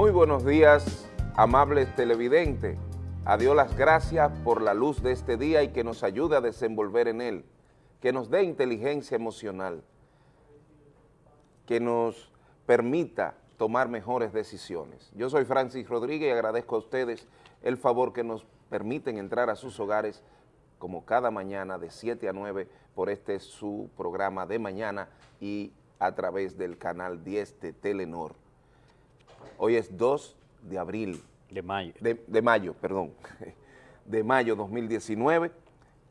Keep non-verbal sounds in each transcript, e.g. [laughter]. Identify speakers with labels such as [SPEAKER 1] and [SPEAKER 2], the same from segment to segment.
[SPEAKER 1] Muy buenos días, amables televidentes. A Dios las gracias por la luz de este día y que nos ayude a desenvolver en él, que nos dé inteligencia emocional, que nos permita tomar mejores decisiones. Yo soy Francis Rodríguez y agradezco a ustedes el favor que nos permiten entrar a sus hogares como cada mañana de 7 a 9 por este su programa de mañana y a través del canal 10 de Telenor. Hoy es 2 de abril.
[SPEAKER 2] De mayo.
[SPEAKER 1] De, de mayo, perdón. [laughs] De mayo 2019.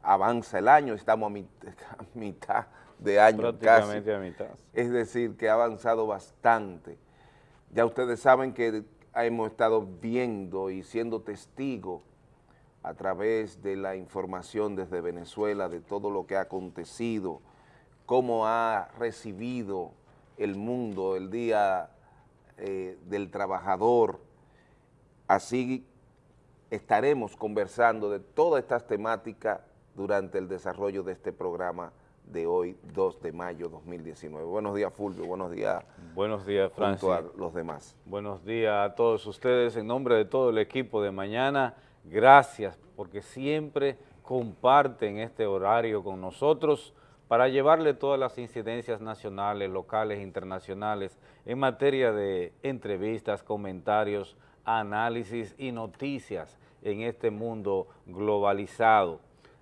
[SPEAKER 1] Avanza el año, estamos a, mit, [laughs] a mitad de año
[SPEAKER 2] Prácticamente
[SPEAKER 1] casi.
[SPEAKER 2] a mitad.
[SPEAKER 1] Es decir, que ha avanzado bastante. Ya ustedes saben que hemos estado viendo y siendo testigos a través de la información desde Venezuela de todo lo que ha acontecido, cómo ha recibido el mundo el Día eh, del Trabajador. Así estaremos conversando de todas estas temáticas durante el desarrollo de este programa de hoy, 2 de mayo 2019. Buenos días, Fulvio. Buenos días.
[SPEAKER 2] Buenos días, Francis.
[SPEAKER 1] A los demás.
[SPEAKER 2] Buenos días a todos ustedes. En nombre de todo el equipo de mañana, gracias porque siempre comparten este horario con nosotros para llevarle todas las incidencias nacionales, locales, internacionales en materia de entrevistas, comentarios, análisis y noticias en este mundo globalizado.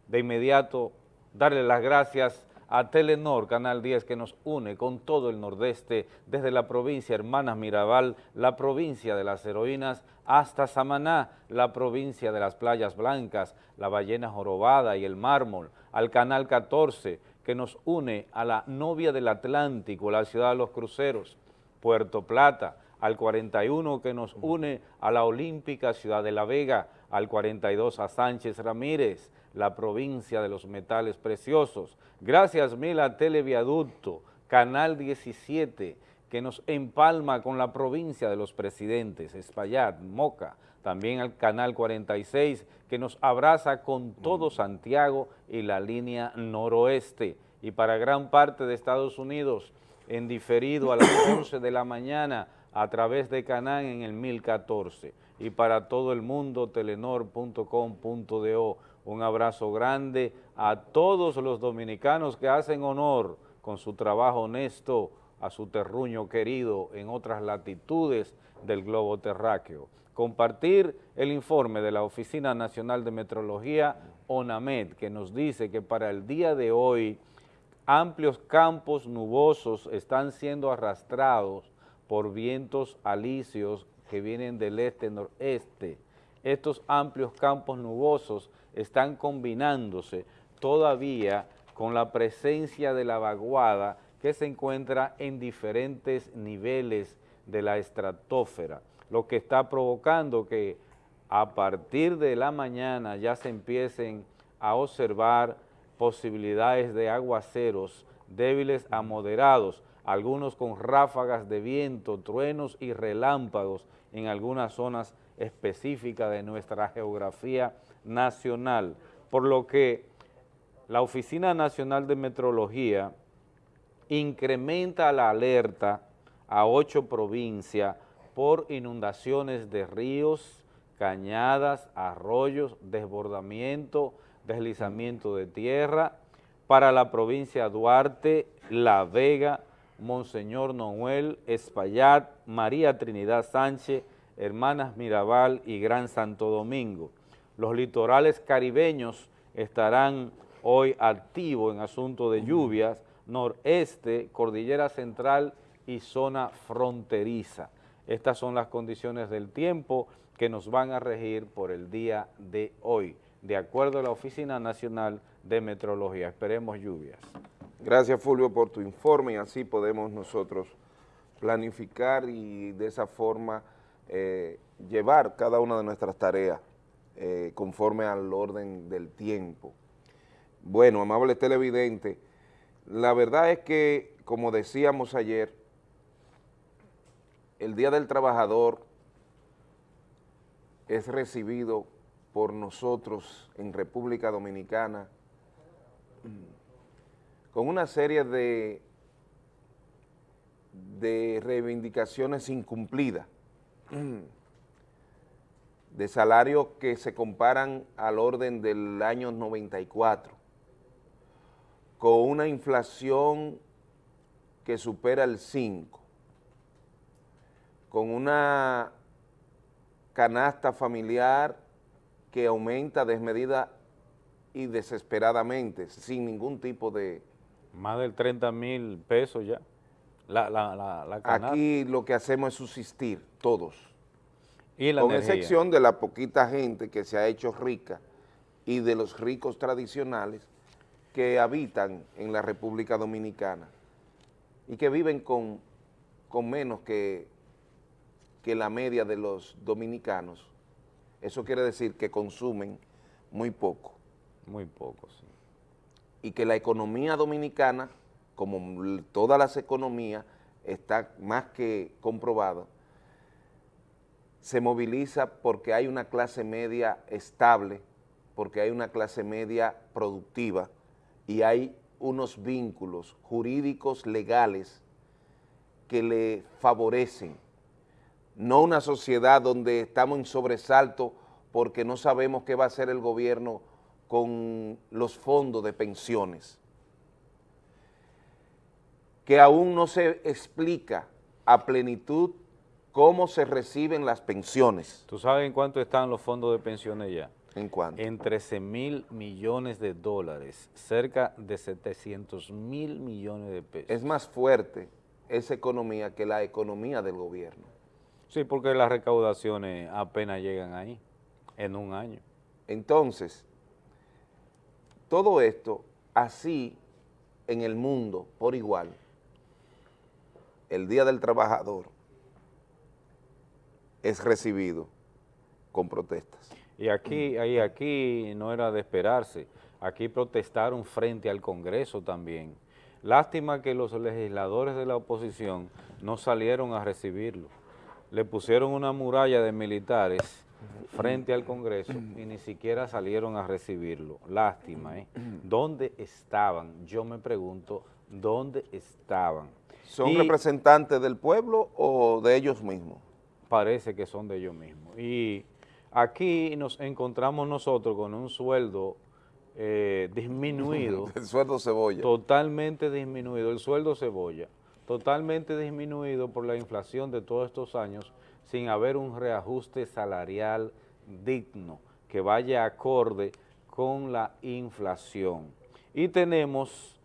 [SPEAKER 2] De inmediato, darle las gracias a Telenor, Canal 10, que nos une con todo el nordeste, desde la provincia Hermanas Mirabal, la provincia de las heroínas, hasta Samaná, la provincia de las playas blancas, la ballena jorobada y el mármol, al Canal 14, que nos une a la novia del Atlántico, la ciudad de los cruceros, Puerto Plata, al 41 que nos une a la olímpica ciudad de La Vega, al 42 a Sánchez Ramírez, la provincia de los metales preciosos. Gracias mil a Televiaducto, Canal 17, que nos empalma con la provincia de los presidentes, Espaillat, Moca, también al Canal 46, que nos abraza con todo Santiago y la línea noroeste, y para gran parte de Estados Unidos, en diferido a las [coughs] 11 de la mañana, a través de Canán en el 1014, y para todo el mundo, telenor.com.do. Un abrazo grande a todos los dominicanos que hacen honor con su trabajo honesto a su terruño querido en otras latitudes del globo terráqueo. Compartir el informe de la Oficina Nacional de Metrología, ONAMED, que nos dice que para el día de hoy amplios campos nubosos están siendo arrastrados por vientos alisios que vienen del este-noreste. Estos amplios campos nubosos están combinándose todavía con la presencia de la vaguada que se encuentra en diferentes niveles de la estratosfera, lo que está provocando que a partir de la mañana ya se empiecen a observar posibilidades de aguaceros débiles a moderados, algunos con ráfagas de viento, truenos y relámpagos en algunas zonas específicas de nuestra geografía nacional, por lo que la Oficina Nacional de Metrología incrementa la alerta a ocho provincias por inundaciones de ríos, cañadas, arroyos, desbordamiento, deslizamiento de tierra, para la provincia Duarte, La Vega, Monseñor Noel, Espaillat, María Trinidad Sánchez, Hermanas Mirabal y Gran Santo Domingo. Los litorales caribeños estarán hoy activos en asunto de lluvias, noreste, cordillera central y zona fronteriza. Estas son las condiciones del tiempo que nos van a regir por el día de hoy, de acuerdo a la Oficina Nacional de Metrología. Esperemos lluvias.
[SPEAKER 1] Gracias, Fulvio, por tu informe y así podemos nosotros planificar y de esa forma eh, llevar cada una de nuestras tareas eh, conforme al orden del tiempo. Bueno, amables televidentes, la verdad es que, como decíamos ayer, el Día del Trabajador es recibido por nosotros en República Dominicana con una serie de, de reivindicaciones incumplidas de salarios que se comparan al orden del año 94, con una inflación que supera el 5, con una canasta familiar que aumenta desmedida y desesperadamente, sin ningún tipo de...
[SPEAKER 2] Más del 30 mil pesos ya, la, la, la,
[SPEAKER 1] Aquí lo que hacemos es subsistir, todos. ¿Y la Con excepción de la poquita gente que se ha hecho rica y de los ricos tradicionales que habitan en la República Dominicana y que viven con, con menos que, que la media de los dominicanos eso quiere decir que consumen muy poco.
[SPEAKER 2] Muy poco, sí.
[SPEAKER 1] Y que la economía dominicana, como todas las economías, está más que comprobado, se moviliza porque hay una clase media estable, porque hay una clase media productiva y hay unos vínculos jurídicos legales que le favorecen no una sociedad donde estamos en sobresalto porque no sabemos qué va a hacer el gobierno con los fondos de pensiones, que aún no se explica a plenitud cómo se reciben las pensiones.
[SPEAKER 2] ¿Tú sabes en cuánto están los fondos de pensiones ya?
[SPEAKER 1] ¿En cuánto?
[SPEAKER 2] En 13 mil millones de dólares, cerca de 700 mil millones de pesos.
[SPEAKER 1] Es más fuerte esa economía que la economía del gobierno.
[SPEAKER 2] Sí, porque las recaudaciones apenas llegan ahí, en un año.
[SPEAKER 1] Entonces, todo esto, así en el mundo, por igual, el Día del Trabajador es recibido con protestas.
[SPEAKER 2] Y aquí, ahí, aquí no era de esperarse, aquí protestaron frente al Congreso también. Lástima que los legisladores de la oposición no salieron a recibirlo le pusieron una muralla de militares frente al Congreso y ni siquiera salieron a recibirlo. Lástima, ¿eh? ¿Dónde estaban? Yo me pregunto, ¿dónde estaban?
[SPEAKER 1] ¿Son representantes del pueblo o de ellos mismos?
[SPEAKER 2] Parece que son de ellos mismos. Y aquí nos encontramos nosotros con un sueldo eh, disminuido. [laughs]
[SPEAKER 1] el sueldo cebolla.
[SPEAKER 2] Totalmente disminuido, el sueldo cebolla totalmente disminuido por la inflación de todos estos años sin haber un reajuste salarial digno que vaya acorde con la inflación. Y tenemos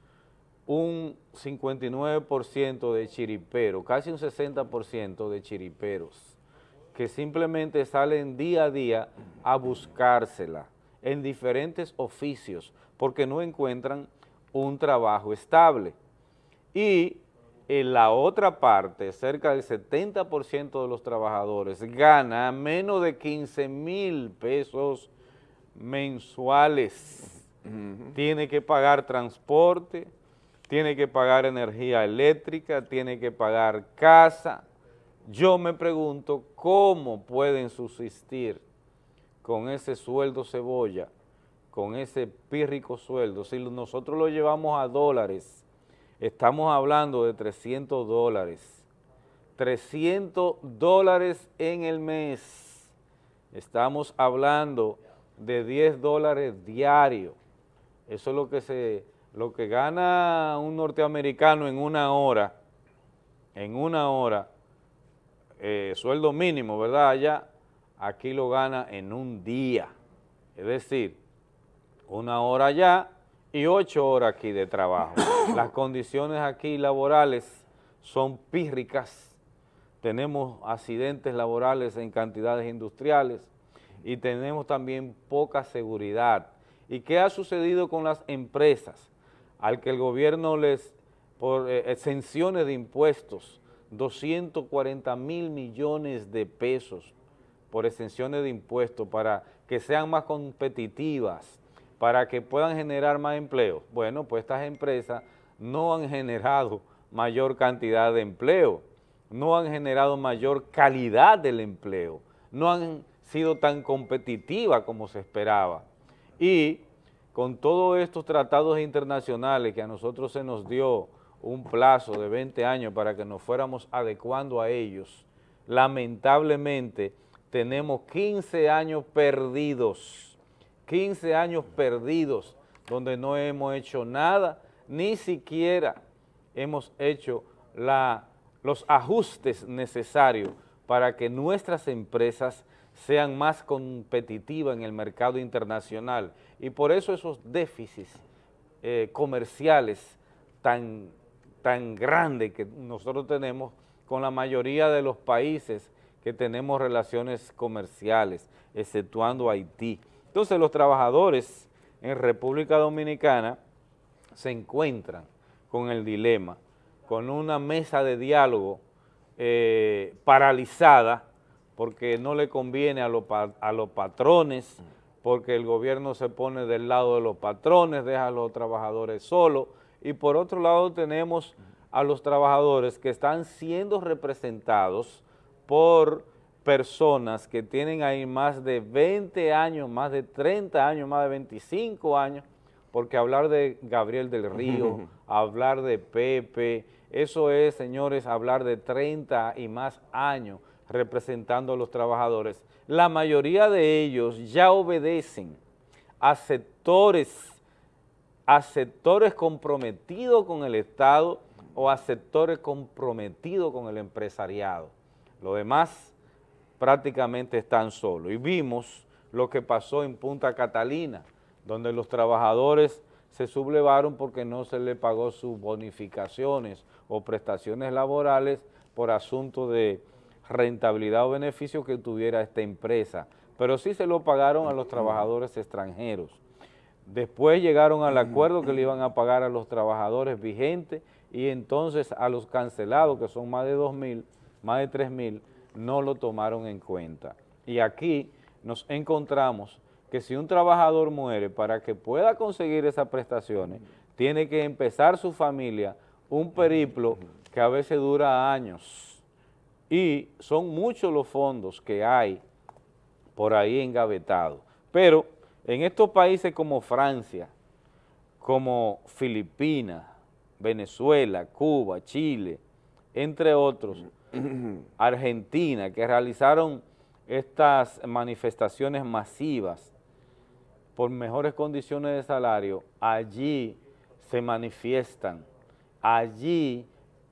[SPEAKER 2] un 59% de chiriperos, casi un 60% de chiriperos, que simplemente salen día a día a buscársela en diferentes oficios porque no encuentran un trabajo estable. Y en la otra parte, cerca del 70% de los trabajadores gana menos de 15 mil pesos mensuales. Tiene que pagar transporte, tiene que pagar energía eléctrica, tiene que pagar casa. Yo me pregunto cómo pueden subsistir con ese sueldo cebolla, con ese pírrico sueldo, si nosotros lo llevamos a dólares, Estamos hablando de 300 dólares. 300 dólares en el mes. Estamos hablando de 10 dólares diarios. Eso es lo que, se, lo que gana un norteamericano en una hora, en una hora, eh, sueldo mínimo, ¿verdad? Allá, aquí lo gana en un día. Es decir, una hora allá, y ocho horas aquí de trabajo. [coughs] Las condiciones aquí laborales son pírricas, tenemos accidentes laborales en cantidades industriales y tenemos también poca seguridad. ¿Y qué ha sucedido con las empresas? Al que el gobierno les, por eh, exenciones de impuestos, 240 mil millones de pesos por exenciones de impuestos para que sean más competitivas, para que puedan generar más empleo. Bueno, pues estas empresas no han generado mayor cantidad de empleo, no han generado mayor calidad del empleo, no han sido tan competitivas como se esperaba. Y con todos estos tratados internacionales que a nosotros se nos dio un plazo de 20 años para que nos fuéramos adecuando a ellos, lamentablemente tenemos 15 años perdidos, 15 años perdidos donde no hemos hecho nada, ni siquiera hemos hecho los ajustes necesarios para que nuestras empresas sean más competitivas en el mercado internacional y por eso esos déficits eh, comerciales tan, tan grandes que nosotros tenemos con la mayoría de los países que tenemos relaciones comerciales, exceptuando Haití. Entonces los trabajadores en República Dominicana se encuentran con el dilema, con una mesa de diálogo eh, paralizada porque no le conviene a, a los patrones, porque el gobierno se pone del lado de los patrones, deja a los trabajadores solos, y por otro lado tenemos a los trabajadores que están siendo representados por personas que tienen ahí más de 20 años, más de 30 años, más de 25 años, porque hablar de Gabriel del Río, hablar de Pepe, eso es, señores, hablar de 30 y más años representando a los trabajadores. La mayoría de ellos ya obedecen a sectores, a sectores comprometidos con el Estado o a sectores comprometidos con el empresariado. Lo demás prácticamente están solos. Y vimos lo que pasó en Punta Catalina, donde los trabajadores se sublevaron porque no se le pagó sus bonificaciones o prestaciones laborales por asunto de rentabilidad o beneficio que tuviera esta empresa, pero sí se lo pagaron a los trabajadores extranjeros. Después llegaron al acuerdo que le iban a pagar a los trabajadores vigentes y entonces a los cancelados, que son más de 2 mil, más de 3 mil, no lo tomaron en cuenta. Y aquí nos encontramos que si un trabajador muere, para que pueda conseguir esas prestaciones, tiene que empezar su familia un periplo que a veces dura años. Y son muchos los fondos que hay por ahí engavetados. Pero en estos países como Francia, como Filipinas, Venezuela, Cuba, Chile, entre otros, [clears throat] Argentina, que realizaron estas manifestaciones masivas por mejores condiciones de salario, allí se manifiestan, allí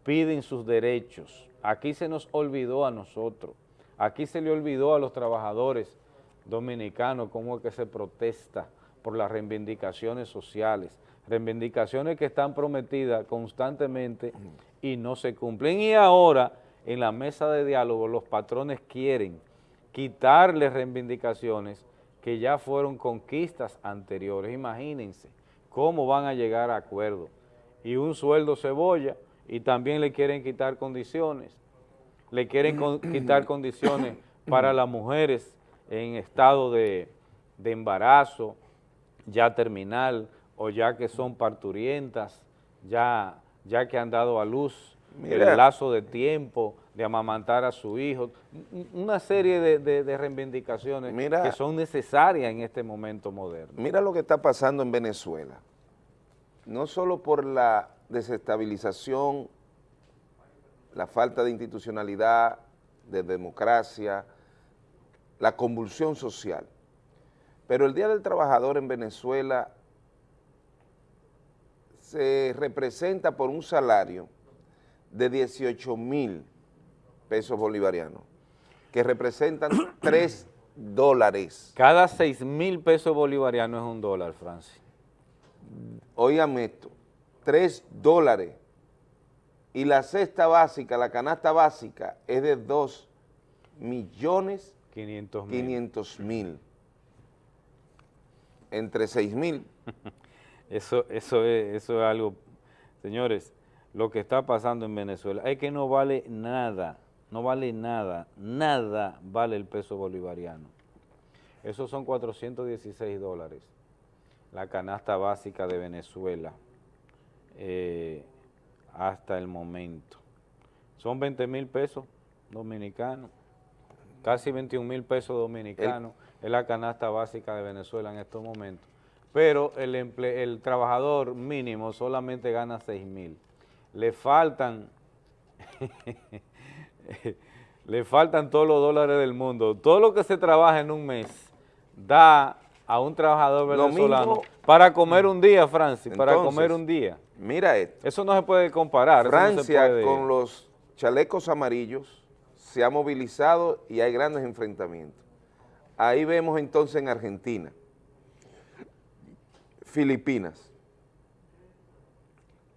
[SPEAKER 2] piden sus derechos. Aquí se nos olvidó a nosotros, aquí se le olvidó a los trabajadores dominicanos cómo es que se protesta por las reivindicaciones sociales, reivindicaciones que están prometidas constantemente y no se cumplen. Y ahora, en la mesa de diálogo, los patrones quieren quitarle reivindicaciones que ya fueron conquistas anteriores. Imagínense cómo van a llegar a acuerdo. Y un sueldo cebolla y también le quieren quitar condiciones. Le quieren [clears throat] quitar condiciones para las mujeres en estado de, de embarazo, ya terminal, o ya que son parturientas, ya, ya que han dado a luz el lazo de tiempo de amamantar a su hijo, una serie de, reivindicaciones que son necesarias en este momento moderno.
[SPEAKER 1] Mira lo que está pasando en Venezuela, no solo por la desestabilización, la falta de institucionalidad, de democracia, la convulsión social, pero el Día del Trabajador en Venezuela se representa por un salario de 18 mil pesos bolivarianos, que representan [clears throat] 3 dólares.
[SPEAKER 2] Cada 6 mil pesos bolivarianos es un dólar, Francis.
[SPEAKER 1] Oígame esto, 3 dólares. Y la cesta básica, la canasta básica, es de 2 millones 500 mil. Entre 6 mil [laughs]
[SPEAKER 2] Eso, eso, es, eso es algo, señores, lo que está pasando en Venezuela es que no vale nada, no vale nada, nada vale el peso bolivariano. Esos son 416 dólares, la canasta básica de Venezuela eh, hasta el momento. Son 20 mil pesos dominicanos, casi 21 mil pesos dominicanos, es la canasta básica de Venezuela en estos momentos pero el, el trabajador mínimo solamente gana 6 mil. Le faltan [laughs] Le faltan todos los dólares del mundo. Todo lo que se trabaja en un mes da a un trabajador venezolano para comer un día, Francis, para comer un día.
[SPEAKER 1] Mira esto.
[SPEAKER 2] Eso no se puede comparar.
[SPEAKER 1] Francia con los chalecos amarillos se ha movilizado y hay grandes enfrentamientos. Ahí vemos entonces en Argentina, Filipinas,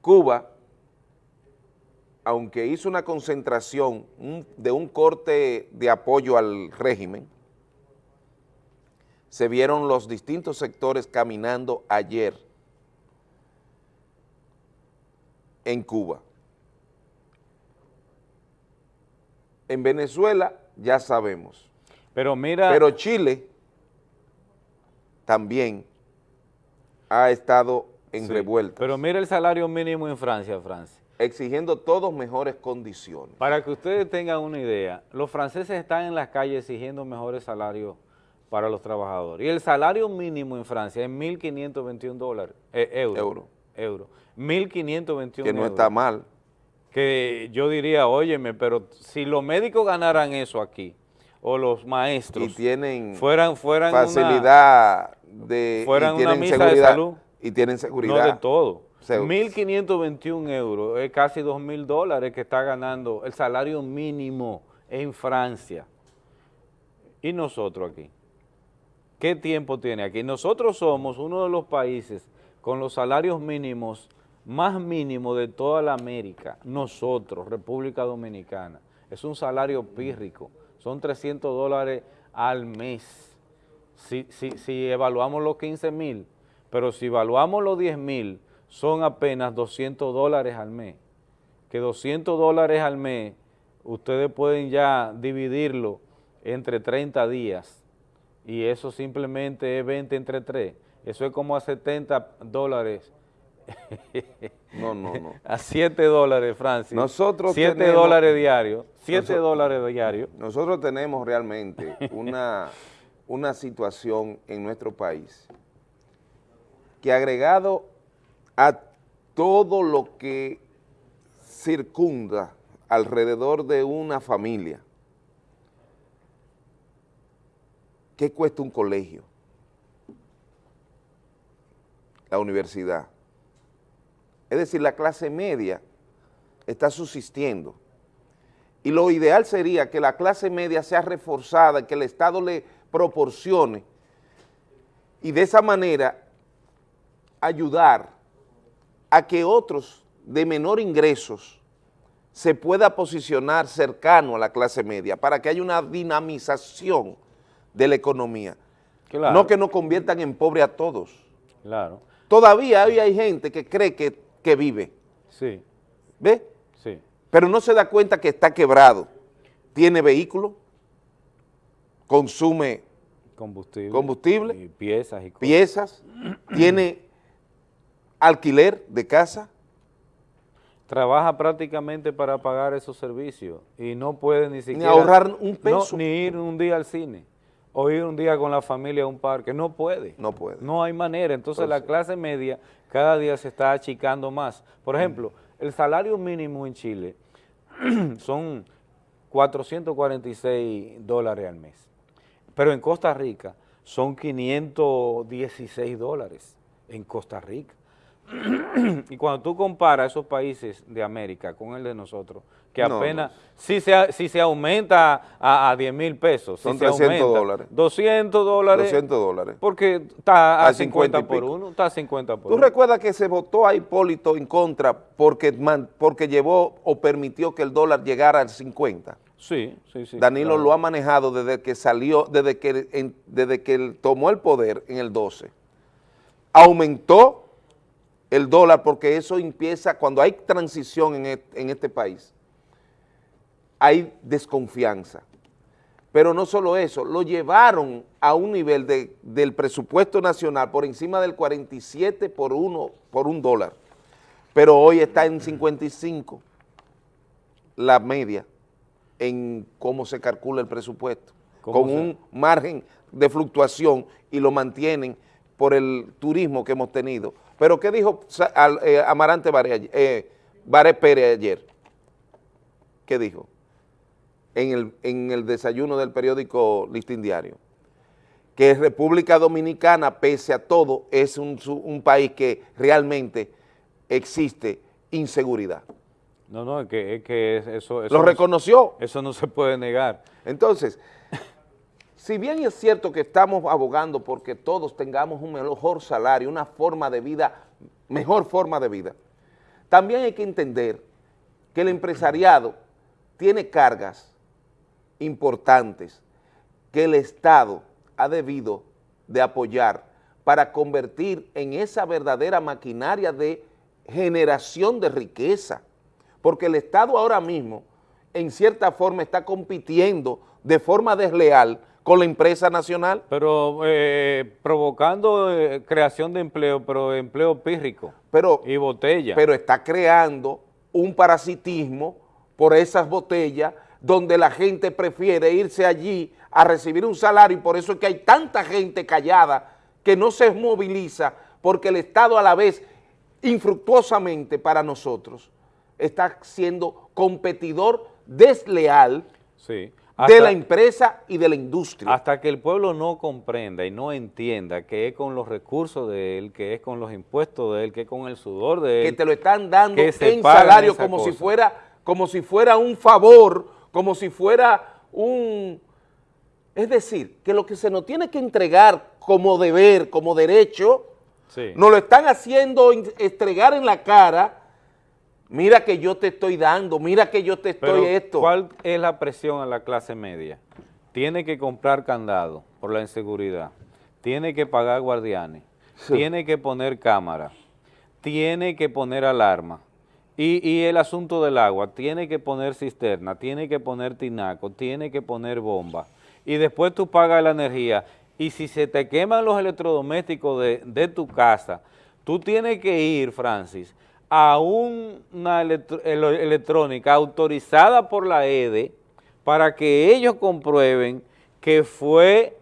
[SPEAKER 1] Cuba, aunque hizo una concentración de un corte de apoyo al régimen, se vieron los distintos sectores caminando ayer en Cuba. En Venezuela ya sabemos.
[SPEAKER 2] Pero mira...
[SPEAKER 1] Pero Chile también ha estado en revuelta.
[SPEAKER 2] Pero mira el salario mínimo en Francia, Francia.
[SPEAKER 1] Exigiendo todos mejores condiciones.
[SPEAKER 2] Para que ustedes tengan una idea, los franceses están en las calles exigiendo mejores salarios para los trabajadores. Y el salario mínimo en Francia es 1.521 dólares, eh, euros. Euro. Euro. 1.521
[SPEAKER 1] Que no está mal.
[SPEAKER 2] Que yo diría, óyeme, pero si los médicos ganaran eso aquí, o los maestros
[SPEAKER 1] y tienen
[SPEAKER 2] fueran, fueran
[SPEAKER 1] facilidad de
[SPEAKER 2] fueran una misa de salud
[SPEAKER 1] y tienen seguridad
[SPEAKER 2] no de todo 1.521 euros es casi 2.000 dólares que está ganando el salario mínimo en Francia y nosotros aquí ¿Qué tiempo tiene aquí? Nosotros somos uno de los países con los salarios mínimos más mínimos de toda la América, nosotros, República Dominicana. Es un salario pírrico, son 300 dólares al mes. Si, si evaluamos los 15 mil, pero si evaluamos los 10 mil, son apenas 200 dólares al mes. Que 200 dólares al mes, ustedes pueden ya dividirlo entre 30 días y eso simplemente es 20 entre 3. Eso es como a 70 dólares. [laughs]
[SPEAKER 1] No, no, no.
[SPEAKER 2] a 7 dólares, Francis.
[SPEAKER 1] Nosotros
[SPEAKER 2] 7 dólares diarios. 7 dólares diarios.
[SPEAKER 1] Nosotros tenemos realmente una, una situación en nuestro país que agregado a todo lo que circunda alrededor de una familia, ¿Qué cuesta un colegio? La universidad. Es decir, la clase media está subsistiendo. Y lo ideal sería que la clase media sea reforzada, que el Estado le proporcione y de esa manera ayudar a que otros de menor ingresos se pueda posicionar cercano a la clase media para que haya una dinamización de la economía. No que nos conviertan en pobre a todos.
[SPEAKER 2] Claro.
[SPEAKER 1] Todavía hay, gente que cree que, vive.
[SPEAKER 2] Sí.
[SPEAKER 1] ¿Ve?
[SPEAKER 2] Sí.
[SPEAKER 1] Pero no se da cuenta que está quebrado. Tiene vehículo, consume
[SPEAKER 2] combustible,
[SPEAKER 1] combustible
[SPEAKER 2] y piezas y
[SPEAKER 1] piezas, tiene alquiler de casa.
[SPEAKER 2] Trabaja prácticamente para pagar esos servicios y no puede ni siquiera...
[SPEAKER 1] Ni ahorrar un peso.
[SPEAKER 2] ni ir un día al cine o ir un día con la familia a un parque, no puede.
[SPEAKER 1] No puede.
[SPEAKER 2] No hay manera, entonces la clase media cada día se está achicando más. Por ejemplo, el salario mínimo en Chile [clears throat] son 446 dólares al mes, pero en Costa Rica son 516 dólares en Costa Rica. [clears throat] y cuando tú comparas esos países de América con el de nosotros, que apenas, Si, se, si se aumenta a, 10 mil pesos,
[SPEAKER 1] son
[SPEAKER 2] si
[SPEAKER 1] 300 dólares.
[SPEAKER 2] 200 dólares.
[SPEAKER 1] 200 dólares.
[SPEAKER 2] Porque está a, 50, por uno, está a 50 por
[SPEAKER 1] ¿Tú recuerdas que se votó a Hipólito en contra porque, porque llevó o permitió que el dólar llegara al 50?
[SPEAKER 2] Sí, sí, sí.
[SPEAKER 1] Danilo lo ha manejado desde que salió, desde que, desde que tomó el poder en el 12. Aumentó el dólar porque eso empieza, cuando hay transición en este, país, hay desconfianza. Pero no solo eso, lo llevaron a un nivel del presupuesto nacional por encima del 47 por, uno, por un dólar, pero hoy está en 55 la media en cómo se calcula el presupuesto, con un margen de fluctuación y lo mantienen por el turismo que hemos tenido. Pero ¿qué dijo eh, Amarante Baré, eh, Pérez ayer? ¿Qué dijo? en el, en el desayuno del periódico Listín Diario, que República Dominicana, pese a todo, es un, un país que realmente existe inseguridad.
[SPEAKER 2] No, no, es que, es que eso,
[SPEAKER 1] eso... Lo reconoció.
[SPEAKER 2] Eso no se puede negar.
[SPEAKER 1] Entonces, si bien es cierto que estamos abogando porque todos tengamos un mejor salario, una forma de vida, mejor forma de vida, también hay que entender que el empresariado tiene cargas importantes que el Estado ha debido de apoyar para convertir en esa verdadera maquinaria de generación de riqueza, porque el Estado ahora mismo, en cierta forma, está compitiendo de forma desleal con la empresa nacional.
[SPEAKER 2] Pero eh, provocando eh, creación de empleo, pero empleo pírrico
[SPEAKER 1] pero,
[SPEAKER 2] y botella.
[SPEAKER 1] Pero está creando un parasitismo por esas botellas donde la gente prefiere irse allí a recibir un salario y por eso es que hay tanta gente callada que no se moviliza porque el Estado a la vez infructuosamente para nosotros está siendo competidor desleal
[SPEAKER 2] sí
[SPEAKER 1] de la empresa y de la industria.
[SPEAKER 2] Hasta que el pueblo no comprenda y no entienda que es con los recursos de él, que es con los impuestos de él, que es con el sudor de él.
[SPEAKER 1] Que te lo están dando en salario como si, fuera, como si fuera un favor, como si fuera un... Es decir, que lo que se nos tiene que entregar como deber, como derecho, nos lo están haciendo entregar en la cara mira que yo te estoy dando, mira que yo te estoy esto.
[SPEAKER 2] ¿cuál es la presión a la clase media? Tiene que comprar candado por la inseguridad, tiene que pagar guardianes, tiene que poner cámara, tiene que poner alarma, y, y, el asunto del agua, tiene que poner cisterna, tiene que poner tinaco, tiene que poner bomba, y después tú pagas la energía, y si se te queman los electrodomésticos de, de tu casa, tú tienes que ir, Francis, a una electrónica autorizada por la EDE para que ellos comprueben que fue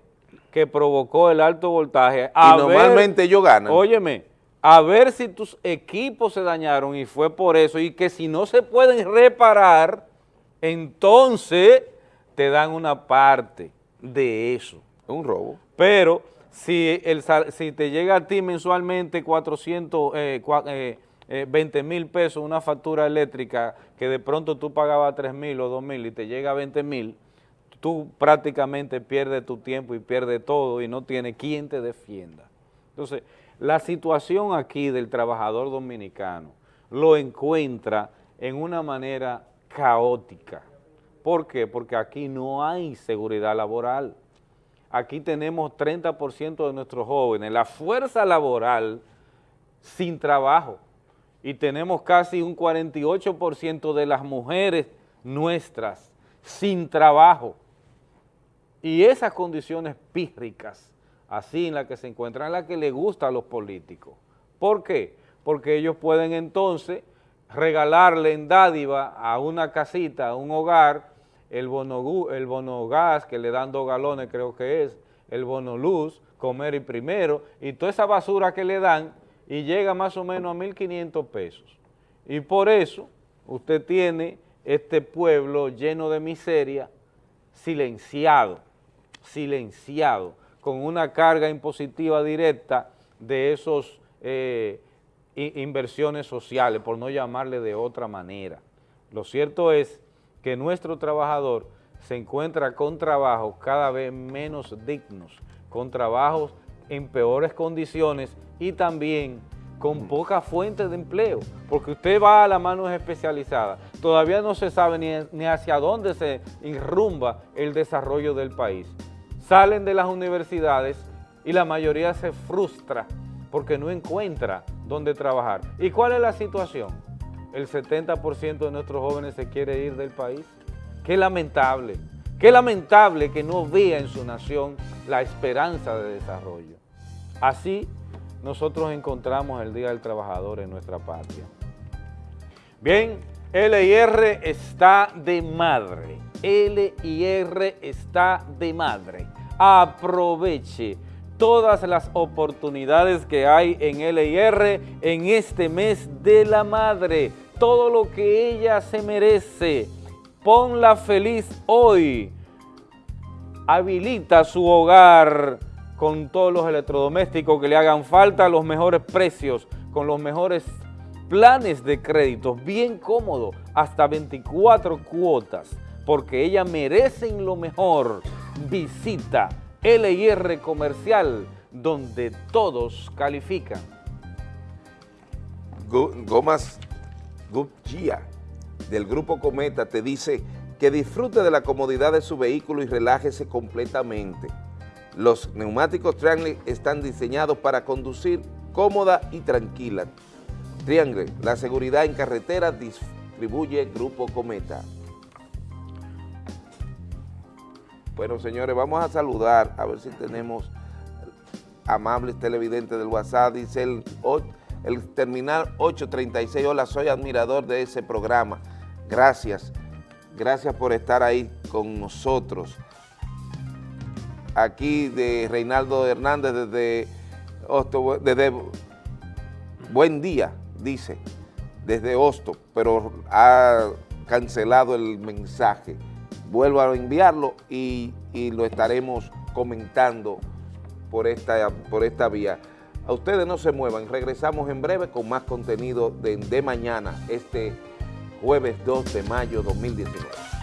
[SPEAKER 2] que provocó el alto voltaje.
[SPEAKER 1] y normalmente ellos ganan.
[SPEAKER 2] Óyeme, a ver si tus equipos se dañaron y fue por eso, y que si no se pueden reparar, entonces te dan una parte de eso.
[SPEAKER 1] Un robo.
[SPEAKER 2] Pero si, el, si te llega a ti mensualmente 400, eh, eh 20 eh, mil pesos una factura eléctrica que de pronto tú pagabas 3 mil o 2 mil y te llega a 20 mil, tú prácticamente pierdes tu tiempo y pierdes todo y no tienes quien te defienda. Entonces, la situación aquí del trabajador dominicano lo encuentra en una manera caótica. ¿Por qué? Porque aquí no hay seguridad laboral. Aquí tenemos 30% de nuestros jóvenes, la fuerza laboral sin trabajo y tenemos casi un 48% de las mujeres nuestras sin trabajo. Y esas condiciones pírricas, así en las que se encuentran, en las que les gusta a los políticos. ¿Por qué? Porque ellos pueden entonces regalarle en dádiva a una casita, a un hogar, el bono, el bono gas, que le dan dos galones creo que es, el bono luz, comer y primero, y toda esa basura que le dan, y llega más o menos a 1.500 pesos. Y por eso usted tiene este pueblo lleno de miseria, silenciado, silenciado, con una carga impositiva directa de esos eh, inversiones sociales, por no llamarle de otra manera. Lo cierto es que nuestro trabajador se encuentra con trabajos cada vez menos dignos, con trabajos en peores condiciones y también con poca fuente de empleo, porque usted va a las manos especializadas, todavía no se sabe ni, hacia dónde se irrumba el desarrollo del país. Salen de las universidades y la mayoría se frustra porque no encuentra dónde trabajar. ¿Y cuál es la situación? El 70% de nuestros jóvenes se quiere ir del país. Qué lamentable, qué lamentable que no vea en su nación la esperanza de desarrollo. Así nosotros encontramos el Día del Trabajador en nuestra patria. Bien, LIR está de madre. LIR está de madre. Aproveche todas las oportunidades que hay en LIR en este mes de la madre. Todo lo que ella se merece Ponla feliz hoy. Habilita su hogar con todos los electrodomésticos que le hagan falta, los mejores precios, con los mejores planes de crédito, bien cómodo, hasta 24 cuotas, porque ella merecen lo mejor. Visita LIR Comercial, donde todos califican.
[SPEAKER 1] Gomas Gupgia del Grupo Cometa te dice que disfrute de la comodidad de su vehículo y relájese completamente. Los neumáticos Triangle están diseñados para conducir cómoda y tranquila. Triangle, la seguridad en carretera distribuye Grupo Cometa. Bueno, señores, vamos a saludar, a ver si tenemos amables televidentes del WhatsApp, dice el, terminal 836, hola, soy admirador de ese programa, gracias, gracias por estar ahí con nosotros. Aquí de Reinaldo Hernández desde, desde Buen Día, dice, desde Hosto, pero ha cancelado el mensaje vuelvo a enviarlo y, lo estaremos comentando por esta, por esta vía. A ustedes no se muevan, regresamos en breve con más contenido de, de mañana, este jueves 2 de mayo 2019.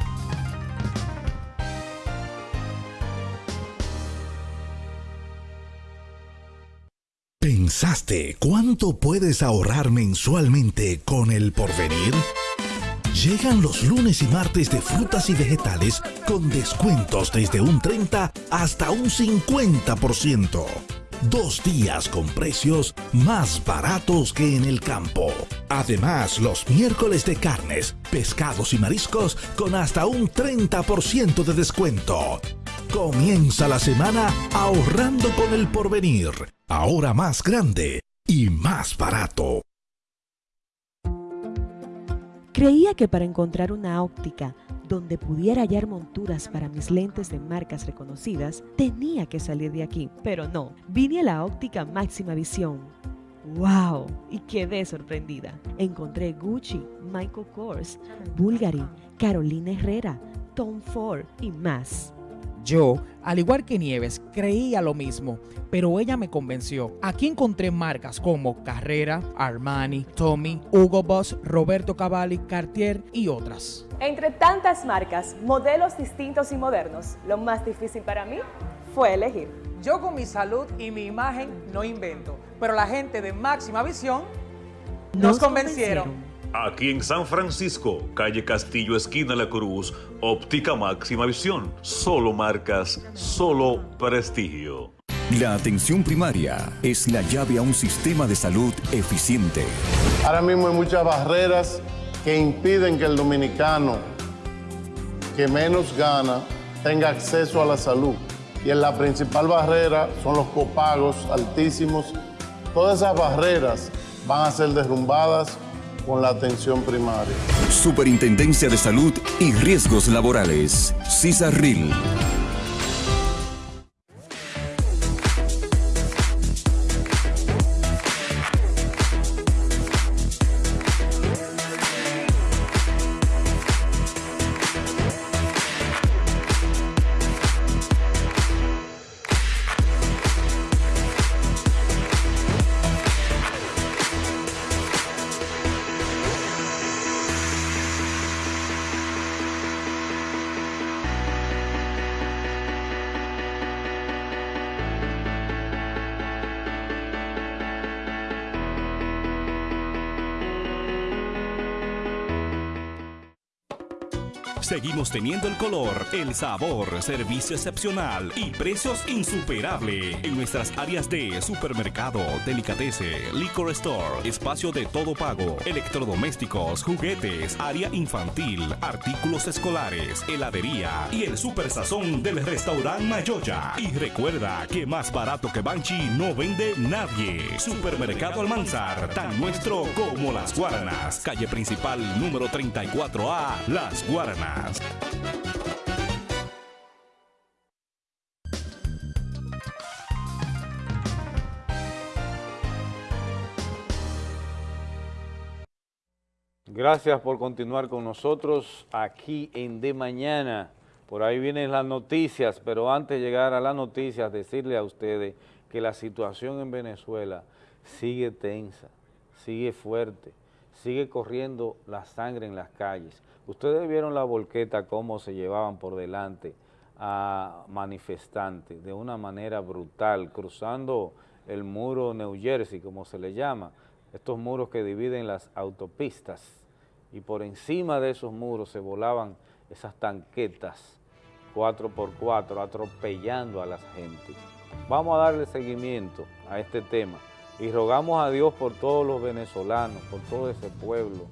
[SPEAKER 3] ¿Pensaste cuánto puedes ahorrar mensualmente con el porvenir? Llegan los lunes y martes de frutas y vegetales con descuentos desde un 30 hasta un 50%. Dos días con precios más baratos que en el campo. Además, los miércoles de carnes, pescados y mariscos con hasta un 30% de descuento. Comienza la semana ahorrando con el porvenir. Ahora más grande y más barato.
[SPEAKER 4] Creía que para encontrar una óptica donde pudiera hallar monturas para mis lentes de marcas reconocidas, tenía que salir de aquí, pero no, vine a la óptica máxima visión. ¡Wow! Y quedé sorprendida. Encontré Gucci, Michael Kors, Bulgari, Carolina Herrera, Tom Ford y más.
[SPEAKER 5] Yo, al igual que Nieves, creía lo mismo, pero ella me convenció. Aquí encontré marcas como Carrera, Armani, Tommy, Hugo Boss, Roberto Cavalli, Cartier y otras.
[SPEAKER 6] Entre tantas marcas, modelos distintos y modernos, lo más difícil para mí fue elegir.
[SPEAKER 5] Yo con mi salud y mi imagen no invento, pero la gente de Máxima Visión nos, convencieron.
[SPEAKER 7] Aquí en San Francisco, calle Castillo, esquina La Cruz, óptica máxima visión. Solo marcas, solo prestigio.
[SPEAKER 8] La atención primaria es la llave a un sistema de salud eficiente.
[SPEAKER 9] Ahora mismo hay muchas barreras que impiden que el dominicano que menos gana tenga acceso a la salud. Y en la principal barrera son los copagos altísimos. Todas esas barreras van a ser derrumbadas con la atención primaria.
[SPEAKER 8] Superintendencia de Salud y Riesgos Laborales. CISARRIL.
[SPEAKER 10] Seguimos teniendo el color, el sabor, servicio excepcional y precios insuperables en nuestras áreas de supermercado, delicatese, liquor store, espacio de todo pago, electrodomésticos, juguetes, área infantil, artículos escolares, heladería y el super sazón del restaurante Mayoya. Y recuerda que más barato que Banchi no vende nadie. Supermercado Almanzar, tan nuestro como Las Guaranas. Calle principal número 34A, Las Guaranas.
[SPEAKER 2] Gracias por continuar con nosotros aquí en De Mañana. Por ahí vienen las noticias, pero antes de llegar a las noticias, decirle a ustedes que la situación en Venezuela sigue tensa, sigue fuerte, sigue corriendo la sangre en las calles. Ustedes vieron la volqueta, cómo se llevaban por delante a manifestantes de una manera brutal, cruzando el muro New Jersey, como se le llama, estos muros que dividen las autopistas, y por encima de esos muros se volaban esas tanquetas 4x4 atropellando a las gentes. Vamos a darle seguimiento a este tema. Y rogamos a Dios por todos los venezolanos, por todo ese pueblo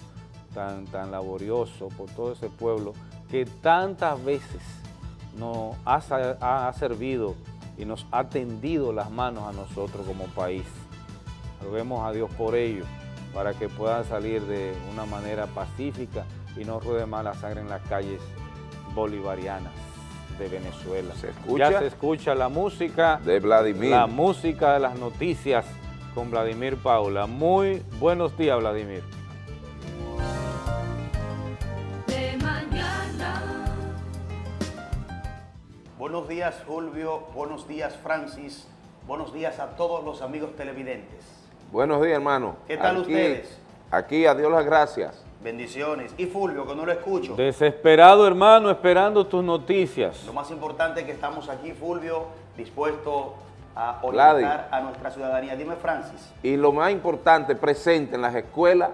[SPEAKER 2] tan, tan laborioso, por todo ese pueblo que tantas veces nos ha, ha servido y nos ha tendido las manos a nosotros como país. Roguemos a Dios por ello, para que puedan salir de una manera pacífica y no ruede más la sangre en las calles bolivarianas de Venezuela.
[SPEAKER 1] ¿Se escucha?
[SPEAKER 2] Ya se escucha la música
[SPEAKER 1] de Vladimir.
[SPEAKER 2] La música de las noticias con Vladimir Paula. Muy buenos días, Vladimir.
[SPEAKER 11] Buenos días, Fulvio. Buenos días, Francis. Buenos días a todos los amigos televidentes.
[SPEAKER 1] Buenos días, hermano.
[SPEAKER 11] ¿Qué tal ustedes?
[SPEAKER 1] Aquí, a Dios las gracias.
[SPEAKER 11] Bendiciones. Y Fulvio, que no lo escucho.
[SPEAKER 2] Desesperado, hermano, esperando tus noticias.
[SPEAKER 11] Lo más importante es que estamos aquí, Fulvio, dispuesto a orientar a nuestra ciudadanía. Dime, Francis.
[SPEAKER 1] Y lo más importante, presente en las escuelas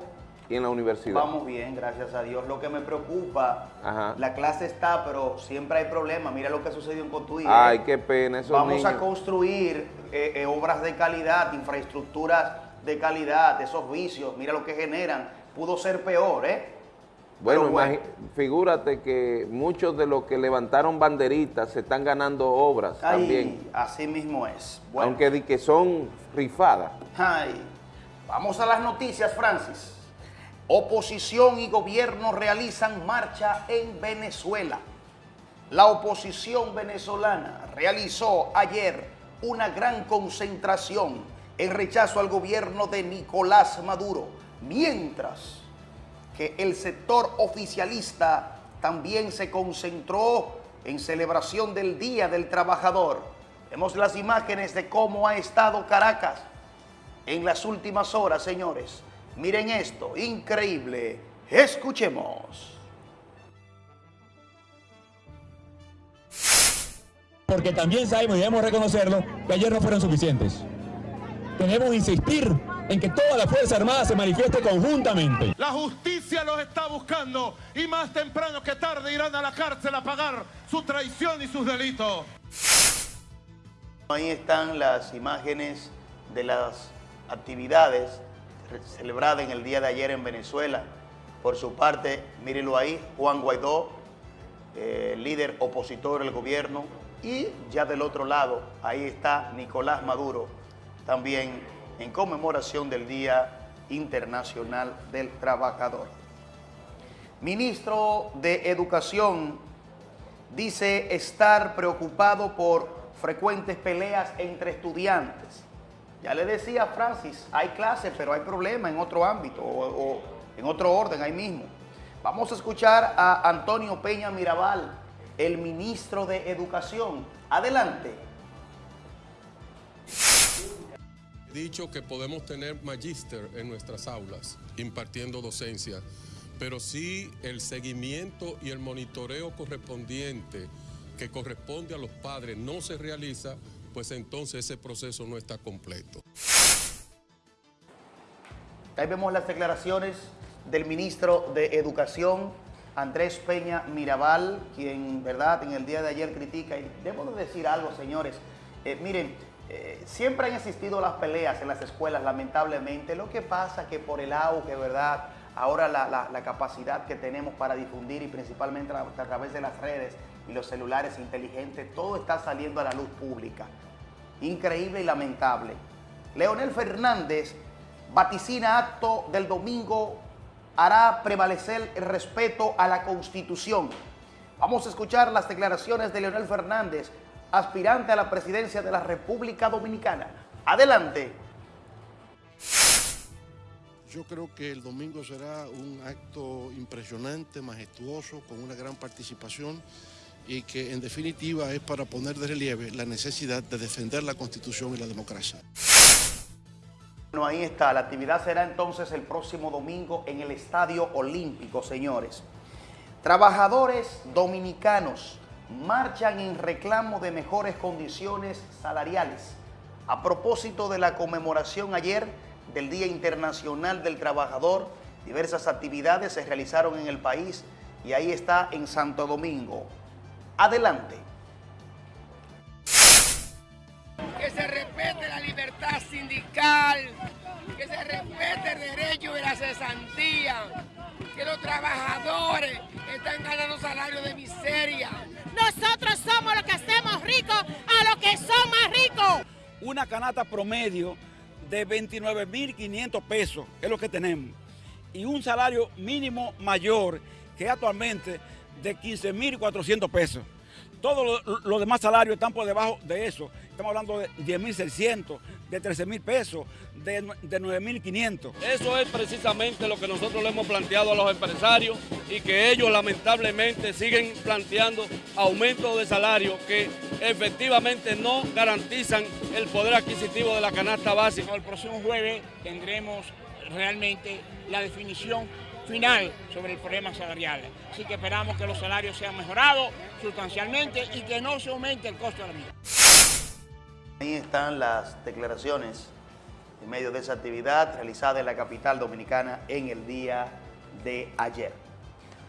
[SPEAKER 1] en la universidad.
[SPEAKER 11] Vamos bien, gracias a Dios. Lo que me preocupa, la clase está, pero siempre hay problemas. Mira lo que sucedió en Cotuí.
[SPEAKER 1] Ay, qué pena. Esos
[SPEAKER 11] Vamos a construir eh, eh, obras de calidad, infraestructuras de calidad, esos vicios, mira lo que generan. Pudo ser peor, ¿eh?
[SPEAKER 1] Bueno, figúrate que muchos de los que levantaron banderitas se están ganando obras también.
[SPEAKER 11] Así mismo es.
[SPEAKER 1] Aunque di que son rifadas.
[SPEAKER 11] Ay. Vamos a las noticias, Francis. Oposición y gobierno realizan marcha en Venezuela. La oposición venezolana realizó ayer una gran concentración en rechazo al gobierno de Nicolás Maduro, mientras que el sector oficialista también se concentró en celebración del Día del Trabajador. Vemos las imágenes de cómo ha estado Caracas en las últimas horas, señores. Miren esto, increíble. Escuchemos.
[SPEAKER 12] Porque también sabemos y debemos reconocerlo que ayer no fueron suficientes. Debemos que insistir en que toda la Fuerza Armada se manifieste conjuntamente.
[SPEAKER 13] La justicia los está buscando y más temprano que tarde irán a la cárcel a pagar su traición y sus delitos.
[SPEAKER 11] Ahí están las imágenes de las actividades celebradas en el día de ayer en Venezuela. Por su parte, mírenlo ahí, Juan Guaidó, eh, líder opositor del gobierno, y ya del otro lado, ahí está Nicolás Maduro, también en conmemoración del Día Internacional del Trabajador. Ministro de Educación dice estar preocupado por frecuentes peleas entre estudiantes. Ya le decía Francis, hay clases, pero hay problemas en otro ámbito o, en otro orden ahí mismo. Vamos a escuchar a Antonio Peña Mirabal, el ministro de Educación. Adelante.
[SPEAKER 14] dicho que podemos tener magíster en nuestras aulas impartiendo docencia, pero si el seguimiento y el monitoreo correspondiente que corresponde a los padres no se realiza, pues entonces ese proceso no está completo.
[SPEAKER 11] Ahí vemos las declaraciones del ministro de Educación, Andrés Peña Mirabal, quien, verdad, en el día de ayer critica, y debo decir algo, señores, eh, miren, eh, siempre han existido las peleas en las escuelas, lamentablemente. Lo que pasa que por el auge, ¿verdad? Ahora la, capacidad que tenemos para difundir y principalmente a través de las redes y los celulares inteligentes, todo está saliendo a la luz pública. Increíble y lamentable. Leonel Fernández vaticina acto del domingo hará prevalecer el respeto a la Constitución. Vamos a escuchar las declaraciones de Leonel Fernández aspirante a la presidencia de la República Dominicana. Adelante.
[SPEAKER 15] Yo creo que el domingo será un acto impresionante, majestuoso, con una gran participación y que en definitiva es para poner de relieve la necesidad de defender la Constitución y la democracia.
[SPEAKER 11] Bueno, ahí está. La actividad será entonces el próximo domingo en el Estadio Olímpico, señores. Trabajadores dominicanos marchan en reclamo de mejores condiciones salariales. A propósito de la conmemoración ayer del Día Internacional del Trabajador, diversas actividades se realizaron en el país y ahí está en Santo Domingo. Adelante.
[SPEAKER 16] Que se respete la libertad sindical, que se respete el derecho de la cesantía, que los trabajadores están ganando salarios de miseria.
[SPEAKER 17] Nosotros somos los que hacemos ricos a los que son más ricos.
[SPEAKER 18] Una canasta promedio de 29.500 pesos es lo que tenemos. Y un salario mínimo mayor que actualmente de 15.400 pesos. Todos los demás salarios están por debajo de eso. Estamos hablando de 10.600, de 13.000 pesos, de, de 9.500.
[SPEAKER 19] Eso es precisamente lo que nosotros le hemos planteado a los empresarios y que ellos lamentablemente siguen planteando aumentos de salario que efectivamente no garantizan el poder adquisitivo de la canasta básica.
[SPEAKER 20] El próximo jueves tendremos realmente la definición final sobre el problema salarial. Así que esperamos que los salarios sean mejorados sustancialmente y que no se aumente el costo de la vida.
[SPEAKER 11] Ahí están las declaraciones en medio de esa actividad realizada en la capital dominicana en el día de ayer.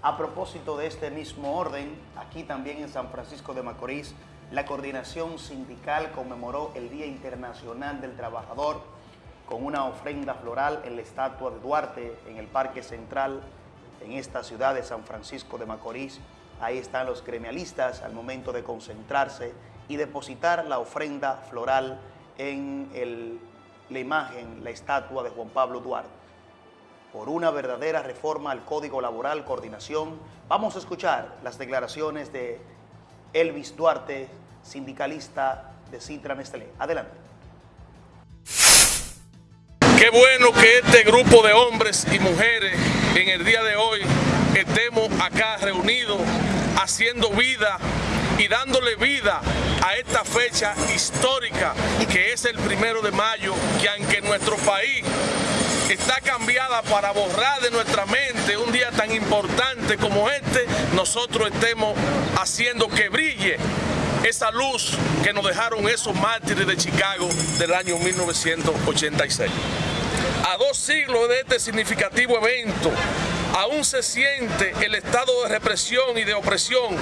[SPEAKER 11] A propósito de este mismo orden, aquí también en San Francisco de Macorís, la coordinación sindical conmemoró el Día Internacional del Trabajador con una ofrenda floral en la estatua de Duarte en el Parque Central en esta ciudad de San Francisco de Macorís. Ahí están los gremialistas al momento de concentrarse y depositar la ofrenda floral en la imagen, la estatua de Juan Pablo Duarte. Por una verdadera reforma al Código Laboral, coordinación, vamos a escuchar las declaraciones de Elvis Duarte, sindicalista de Citra Nestlé. Adelante.
[SPEAKER 21] Qué bueno que este grupo de hombres y mujeres en el día de hoy estemos acá reunidos haciendo vida y dándole vida a esta fecha histórica que es el primero de mayo, que aunque nuestro país está cambiada para borrar de nuestra mente un día tan importante como este, nosotros estemos haciendo que brille esa luz que nos dejaron esos mártires de Chicago del año 1986. A dos siglos de este significativo evento, aún se siente el estado de represión y de opresión.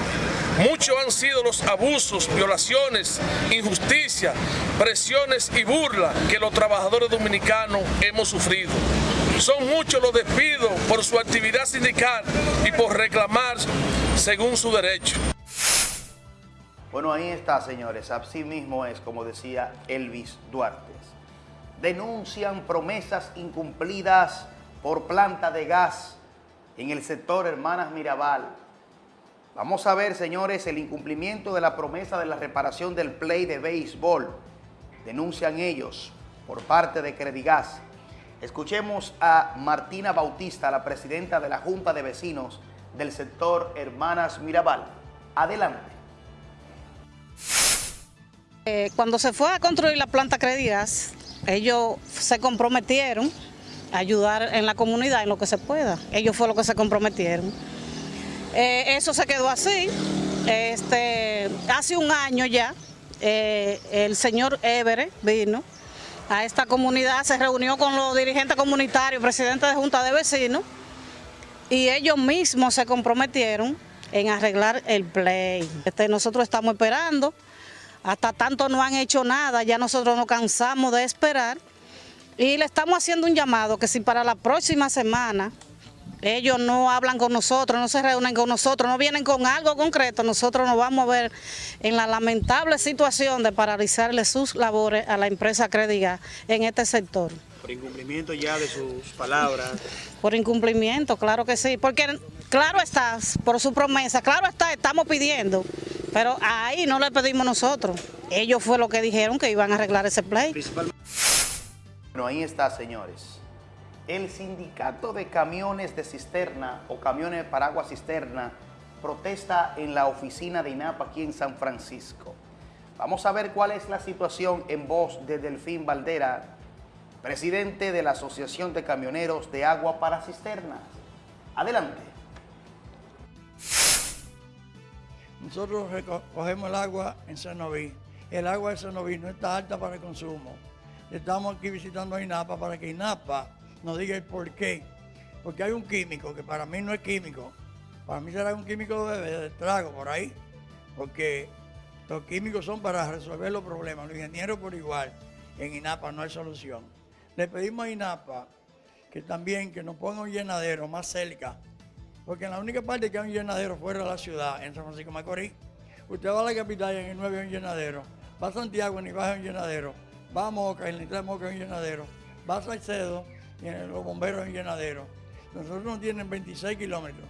[SPEAKER 21] Muchos han sido los abusos, violaciones, injusticias, presiones y burlas que los trabajadores dominicanos hemos sufrido. Son muchos los despidos por su actividad sindical y por reclamar según su derecho.
[SPEAKER 11] Bueno, ahí está, señores. Así mismo es, como decía Elvis Duarte. Denuncian promesas incumplidas por planta de gas en el sector Hermanas Mirabal. Vamos a ver, señores, el incumplimiento de la promesa de la reparación del play de béisbol. Denuncian ellos por parte de Credigas. Escuchemos a Martina Bautista, la presidenta de la Junta de Vecinos del sector Hermanas Mirabal. Adelante.
[SPEAKER 22] Eh, cuando se fue a construir la planta Credigas, ellos se comprometieron ayudar en la comunidad en lo que se pueda. Ellos fue lo que se comprometieron. Eh, eso se quedó así. Este, hace un año ya, eh, el señor Évere vino a esta comunidad, se reunió con los dirigentes comunitarios, presidentes de Junta de Vecinos, y ellos mismos se comprometieron en arreglar el play. Este, nosotros estamos esperando, hasta tanto no han hecho nada, ya nosotros nos cansamos de esperar, y le estamos haciendo un llamado que si para la próxima semana ellos no hablan con nosotros, no se reúnen con nosotros, no vienen con algo concreto, nosotros nos vamos a ver en la lamentable situación de paralizarle sus labores a la empresa Crediga en este sector.
[SPEAKER 11] Por incumplimiento ya de sus palabras.
[SPEAKER 22] Por incumplimiento, claro que sí, porque claro está, por su promesa, claro está, estamos pidiendo, pero ahí no le pedimos nosotros. Ellos fue lo que dijeron que iban a arreglar ese play.
[SPEAKER 11] Bueno, ahí está, señores. El sindicato de camiones de cisterna o camiones de paraguas cisterna protesta en la oficina de INAPA aquí en San Francisco. Vamos a ver cuál es la situación en voz de Delfín Valdera, presidente de la Asociación de Camioneros de Agua para Cisternas. Adelante.
[SPEAKER 23] Nosotros recogemos el agua en Sanoví. El agua de Sanoví no está alta para el consumo. Estamos aquí visitando a INAPA para que INAPA nos diga el por qué. Porque hay un químico que para mí no es químico. Para mí será un químico de, de trago por ahí. Porque los químicos son para resolver los problemas. Los ingenieros por igual. En INAPA no hay solución. Le pedimos a INAPA que también que nos ponga un llenadero más cerca porque en la única parte que hay un llenadero fuera de la ciudad, en San Francisco Macorís, usted va a la capital y en el 9 hay un llenadero, va a Santiago y en Baja un llenadero, va a Moca en el Moca hay un llenadero, va a Salcedo y en los bomberos un llenadero. Nosotros no tienen 26 kilómetros.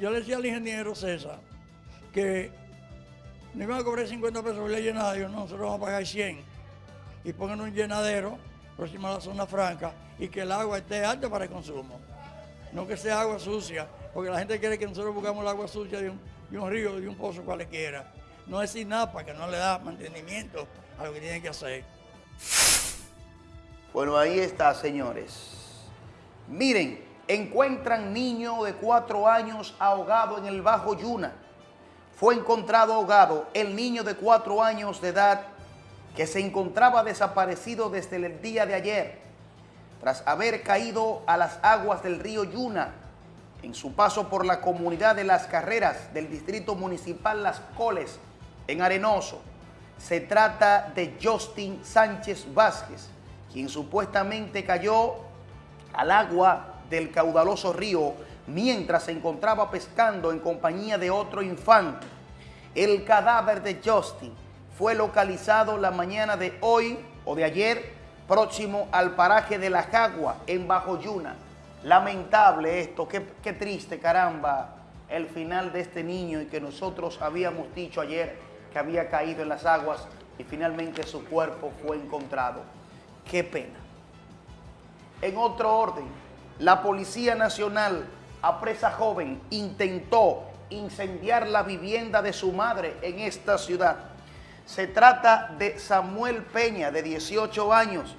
[SPEAKER 23] yo le decía al ingeniero César que no iban a cobrar 50 pesos por el llenadero, no, nosotros vamos a pagar 100 y pongan un llenadero próximo a la zona franca y que el agua esté alta para el consumo no que sea agua sucia, porque la gente quiere que nosotros buscamos el agua sucia de un, de un río, de un pozo cualquiera. No es INAPA que no le da mantenimiento lo que tiene que hacer.
[SPEAKER 11] Bueno, ahí está, señores. Miren, encuentran niño de cuatro años ahogado en el Bajo Yuna. Fue encontrado ahogado el niño de cuatro años de edad que se encontraba desaparecido desde el día de ayer tras haber caído a las aguas del río Yuna en su paso por la comunidad de Las Carreras del Distrito Municipal Las Coles en Arenoso. Se trata de Justin Sánchez Vázquez, quien supuestamente cayó al agua del caudaloso río mientras se encontraba pescando en compañía de otro infante. El cadáver de Justin fue localizado la mañana de hoy o de ayer próximo al paraje de la Jagua, en Bajo Yuna. Lamentable esto, qué, qué triste, caramba, el final de este niño y que nosotros habíamos dicho ayer que había caído en las aguas y finalmente su cuerpo fue encontrado. Qué pena. En otro orden, la Policía Nacional, a presa joven, intentó incendiar la vivienda de su madre en esta ciudad. Se trata de Samuel Peña, de 18 años.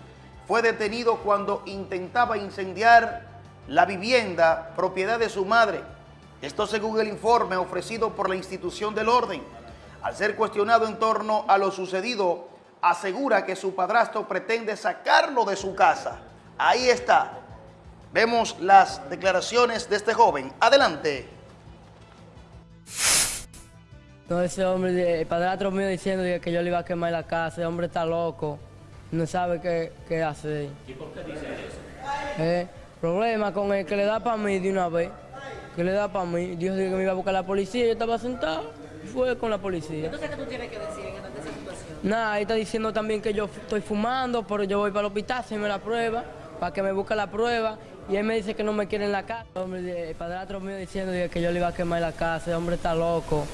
[SPEAKER 11] Fue detenido cuando intentaba incendiar la vivienda propiedad de su madre. Esto según el informe ofrecido por la institución del orden. Al ser cuestionado en torno a lo sucedido, asegura que su padrastro pretende sacarlo de su casa. Ahí está. Vemos las declaraciones de este joven. Adelante.
[SPEAKER 24] No, ese hombre, el padrastro mío diciendo que yo le iba a quemar la casa, ese hombre está loco, no sabe qué, qué hacer.
[SPEAKER 25] ¿Y por qué dice eso?
[SPEAKER 24] Eh, problema con el que le da para mí de una vez, que le da para mí. Dios dijo que me iba a buscar la policía, yo estaba sentado, fue con la policía.
[SPEAKER 25] Entonces, ¿qué tú tienes que decir en esa situación?
[SPEAKER 24] Nada, ahí está diciendo también que yo estoy fumando, pero yo voy para el hospital, se me la prueba, para que me busque la prueba. Y él me dice que no me quiere en la casa. El padrastro mío diciendo que yo le iba a quemar la casa, el hombre está loco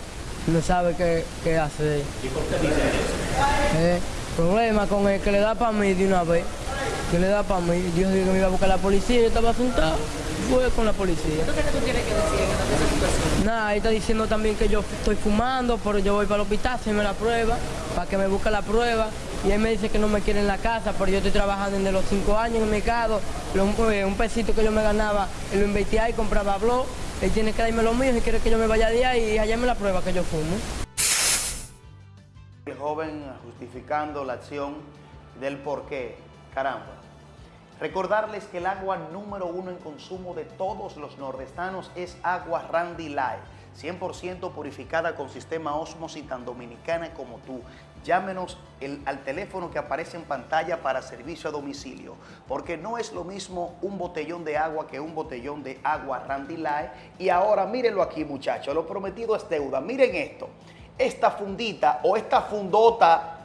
[SPEAKER 24] no sabe qué, qué hacer.
[SPEAKER 25] ¿Y por qué dice eso?
[SPEAKER 24] Eh, problema con el que le da para mí de una vez, que le da para mí. Dios dijo que me iba a buscar la policía, yo estaba sentado, fue con la policía.
[SPEAKER 25] Entonces, ¿qué tú tienes que decir en esa situación?
[SPEAKER 24] Nada, ahí está diciendo también que yo estoy fumando, pero yo voy para el hospital, se me la prueba, para que me busque la prueba. Y él me dice que no me quiere en la casa, pero yo estoy trabajando desde los cinco años en el mercado. Eh, un pesito que yo me ganaba, lo invertía y compraba blog él tiene que darme lo mío si quiere que yo me vaya de ahí y allá me la prueba que yo fumo.
[SPEAKER 11] El joven justificando la acción del por qué. Caramba. Recordarles que el agua número uno en consumo de todos los nordestanos es agua Randy Light, 100% purificada con sistema Osmosis tan dominicana como tú. Llámenos al teléfono que aparece en pantalla para servicio a domicilio, porque no es lo mismo un botellón de agua que un botellón de agua Randy Light. Y ahora mírenlo aquí muchachos, lo prometido es deuda. Miren esto, esta fundita o esta fundota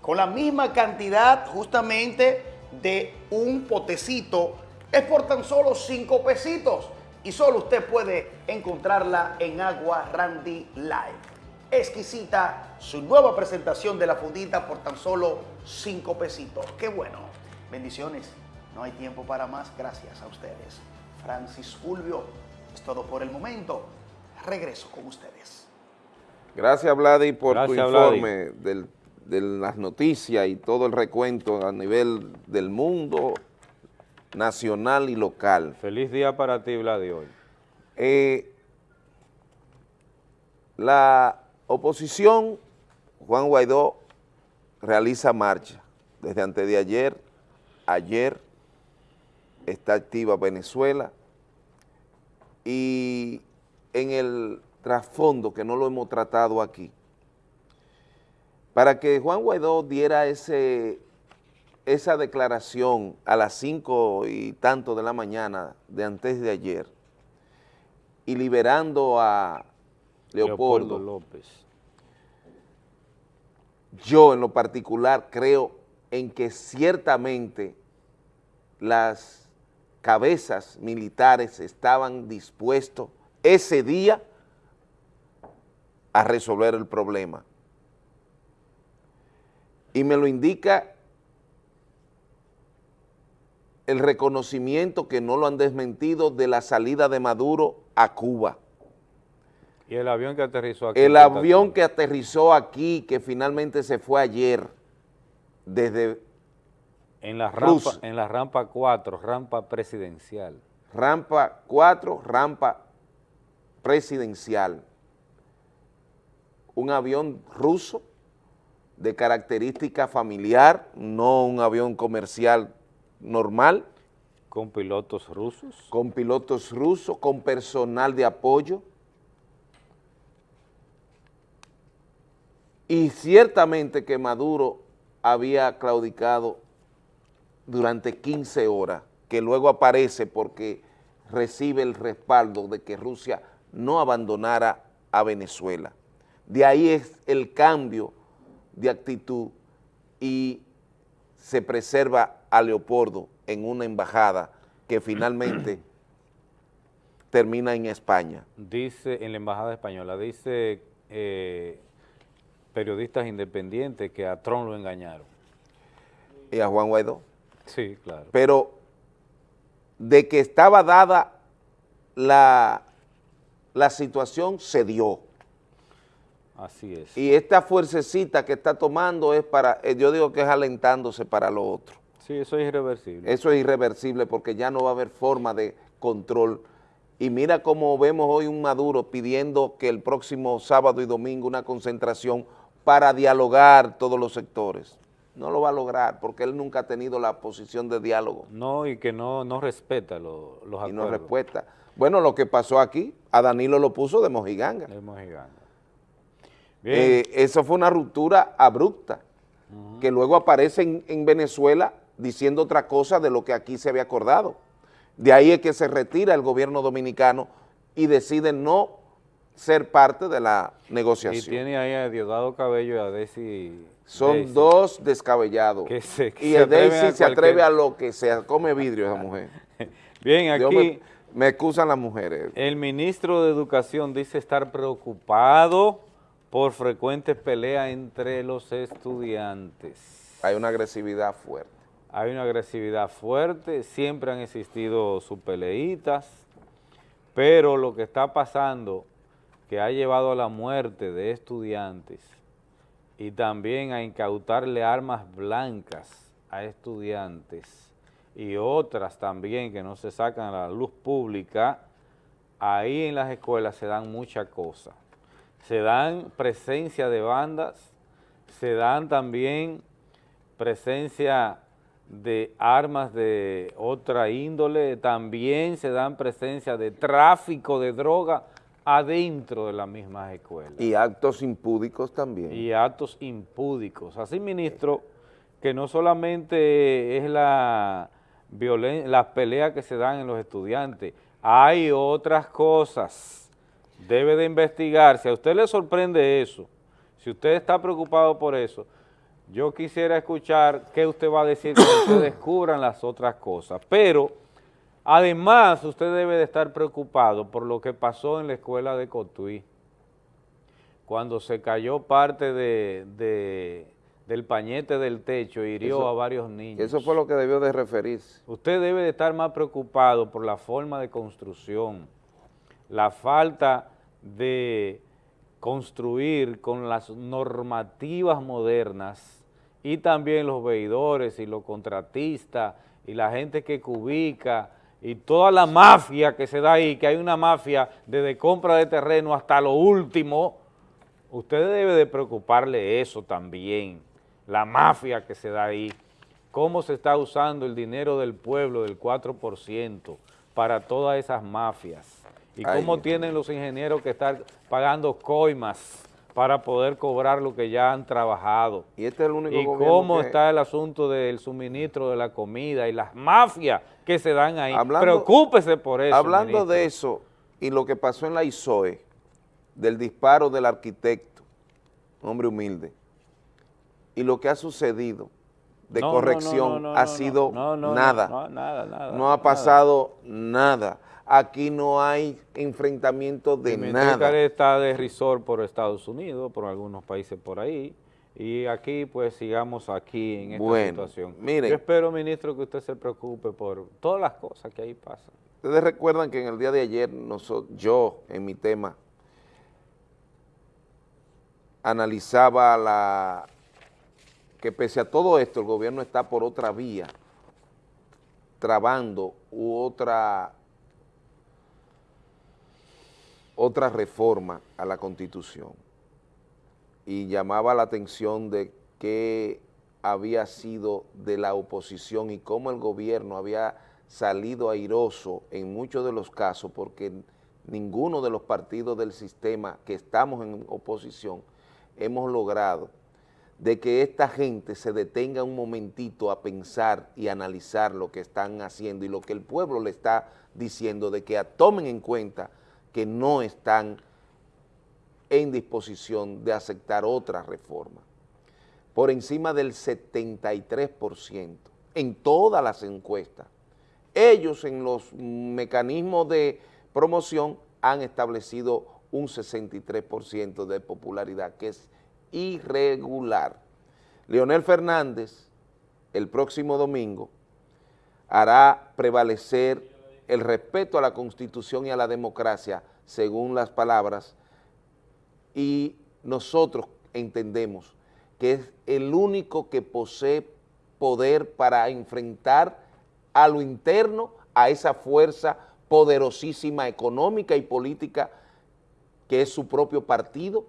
[SPEAKER 11] con la misma cantidad justamente de un potecito es por tan solo 5 pesitos y solo usted puede encontrarla en agua Randy Light exquisita su nueva presentación de la fundita por tan solo 5 pesitos. ¡Qué bueno! Bendiciones. No hay tiempo para más. Gracias a ustedes. Francis Fulvio, es todo por el momento. Regreso con ustedes.
[SPEAKER 1] Gracias, Vladi, por tu
[SPEAKER 2] Vladi.
[SPEAKER 1] informe del- de las noticias y todo el recuento a nivel del mundo nacional y local.
[SPEAKER 2] Feliz día para ti, Vladi, hoy.
[SPEAKER 1] Eh, la oposición, Juan Guaidó, realiza marcha desde antes de ayer, ayer está activa Venezuela y en el trasfondo que no lo hemos tratado aquí, para que Juan Guaidó diera ese, esa declaración a las cinco y tanto de la mañana de antes de ayer y liberando a Leopoldo,
[SPEAKER 2] López.
[SPEAKER 1] yo en lo particular creo en que ciertamente las cabezas militares estaban dispuestos ese día a resolver el problema. Y me lo indica el reconocimiento que no lo han desmentido de la salida de Maduro a Cuba.
[SPEAKER 2] Y el avión que aterrizó aquí.
[SPEAKER 1] El avión que aterrizó aquí, que finalmente se fue ayer, desde
[SPEAKER 2] En la rampa, en la rampa 4, rampa presidencial.
[SPEAKER 1] rampa 4, rampa presidencial, un avión ruso de característica familiar, no un avión comercial normal.
[SPEAKER 2] Con pilotos rusos.
[SPEAKER 1] Con pilotos rusos, con personal de apoyo. Y ciertamente que Maduro había claudicado durante 15 horas, que luego aparece porque recibe el respaldo de que Rusia no abandonara a Venezuela. De ahí es el cambio de actitud y se preserva a Leopoldo en una embajada que [clears throat] finalmente termina en España.
[SPEAKER 2] Dice, en la embajada española, dice eh, periodistas independientes que a Trump lo engañaron.
[SPEAKER 1] Y a Juan Guaidó.
[SPEAKER 2] Sí, claro.
[SPEAKER 1] Pero de que estaba dada la, la situación, se dio.
[SPEAKER 2] Así es.
[SPEAKER 1] Y esta fuercecita que está tomando es para, eh, yo digo que es alentándose para lo otro.
[SPEAKER 2] Sí, eso es irreversible.
[SPEAKER 1] Eso es irreversible porque ya no va a haber forma de control. Y mira cómo vemos hoy un Maduro pidiendo que el próximo sábado y domingo una concentración para dialogar todos los sectores. No lo va a lograr porque él nunca ha tenido la posición de diálogo.
[SPEAKER 2] No, y que no, no respeta lo- los
[SPEAKER 1] y
[SPEAKER 2] acuerdos.
[SPEAKER 1] no respuesta. Bueno, lo que pasó aquí, a Danilo lo puso de mojiganga.
[SPEAKER 2] De mojiganga.
[SPEAKER 1] Eh, eso fue una ruptura abrupta, que luego aparece en, en Venezuela diciendo otra cosa de lo que aquí se había acordado. De ahí es que se retira el gobierno dominicano y decide no ser parte de la
[SPEAKER 2] Y
[SPEAKER 1] negociación.
[SPEAKER 2] tiene ahí a Diosdado Cabello y a Desi.
[SPEAKER 1] Son
[SPEAKER 2] Daisy,
[SPEAKER 1] dos descabellados.
[SPEAKER 2] que se- que
[SPEAKER 1] y
[SPEAKER 2] se
[SPEAKER 1] Daisy
[SPEAKER 2] a
[SPEAKER 1] se atreve
[SPEAKER 2] cualquier-
[SPEAKER 1] a lo que sea, come vidrio esa mujer. [laughs]
[SPEAKER 2] Bien, aquí
[SPEAKER 1] me, me excusan las mujeres.
[SPEAKER 2] el ministro de Educación dice estar preocupado por frecuentes peleas entre los estudiantes.
[SPEAKER 1] Hay una agresividad fuerte.
[SPEAKER 2] Hay una agresividad fuerte, siempre han existido sus peleitas, pero lo que está pasando, que ha llevado a la muerte de estudiantes y también a incautarle armas blancas a estudiantes y otras también que no se sacan a la luz pública, ahí en las escuelas se dan muchas cosas. Se dan presencia de bandas, se dan también presencia de armas de otra índole, también se dan presencia de tráfico de droga adentro de las mismas escuelas.
[SPEAKER 1] Y actos impúdicos también.
[SPEAKER 2] Y actos impúdicos. Así, ministro, que no solamente es la violen las peleas que se dan en los estudiantes, hay otras cosas. Debe de investigar. Si a usted le sorprende eso, si usted está preocupado por eso, yo quisiera escuchar qué usted va a decir cuando usted [coughs] descubran las otras cosas. Pero, además, usted debe de estar preocupado por lo que pasó en la escuela de Cotuí, cuando se cayó parte de, de- del pañete del techo hirió
[SPEAKER 1] Eso-
[SPEAKER 2] a varios niños.
[SPEAKER 1] Eso fue lo que debió de referirse.
[SPEAKER 2] Usted debe de estar más preocupado por la forma de construcción, la falta de construir con las normativas modernas y también los veedores y los contratistas y la gente que cubica y toda la mafia que se da ahí, que hay una mafia desde compra de terreno hasta lo último, usted debe de preocuparle eso también, la mafia que se da ahí, cómo se está usando el dinero del pueblo del 4% para todas esas mafias y
[SPEAKER 1] Ay,
[SPEAKER 2] cómo tienen los ingenieros que estar pagando coimas para poder cobrar lo que ya han trabajado.
[SPEAKER 1] Y este es el único
[SPEAKER 2] Y cómo
[SPEAKER 1] que-
[SPEAKER 2] está el asunto del suministro de la comida y las mafias que se dan ahí.
[SPEAKER 1] Hablando-
[SPEAKER 2] Preocúpese por eso,
[SPEAKER 1] Hablando
[SPEAKER 2] ministro.
[SPEAKER 1] de eso y lo que pasó en la ISOE, del disparo del arquitecto, hombre humilde, y lo que ha sucedido de
[SPEAKER 2] No,
[SPEAKER 1] corrección
[SPEAKER 2] no, no, no,
[SPEAKER 1] ha sido nada.
[SPEAKER 2] no, nada, nada,
[SPEAKER 1] No ha
[SPEAKER 2] nada.
[SPEAKER 1] pasado nada. Aquí no hay enfrentamiento de
[SPEAKER 2] Dimitri
[SPEAKER 1] nada.
[SPEAKER 2] Está de risor por Estados Unidos, por algunos países por ahí, y aquí pues sigamos aquí en esta
[SPEAKER 1] Bueno,
[SPEAKER 2] situación.
[SPEAKER 1] miren.
[SPEAKER 2] Yo espero, ministro, que usted se preocupe por todas las cosas que ahí pasan.
[SPEAKER 1] Ustedes recuerdan que en el día de ayer yo, en mi tema, analizaba la que pese a todo esto, el gobierno está por otra vía, trabando u otra, otra reforma a la Constitución. Y llamaba la atención de qué había sido de la oposición y cómo el gobierno había salido airoso en muchos de los casos porque ninguno de los partidos del sistema que estamos en oposición hemos logrado de que esta gente se detenga un momentito a pensar y analizar lo que están haciendo y lo que el pueblo le está diciendo, de que tomen en cuenta que no están en disposición de aceptar otra reforma. Por encima del 73% en todas las encuestas. Ellos en los mecanismos de promoción han establecido un 63% de popularidad, que es irregular. Leonel Fernández, el próximo domingo, hará prevalecer el respeto a la Constitución y a la democracia, según las palabras, y nosotros entendemos que es el único que posee poder para enfrentar a lo interno, a esa fuerza poderosísima económica y política que es su propio partido,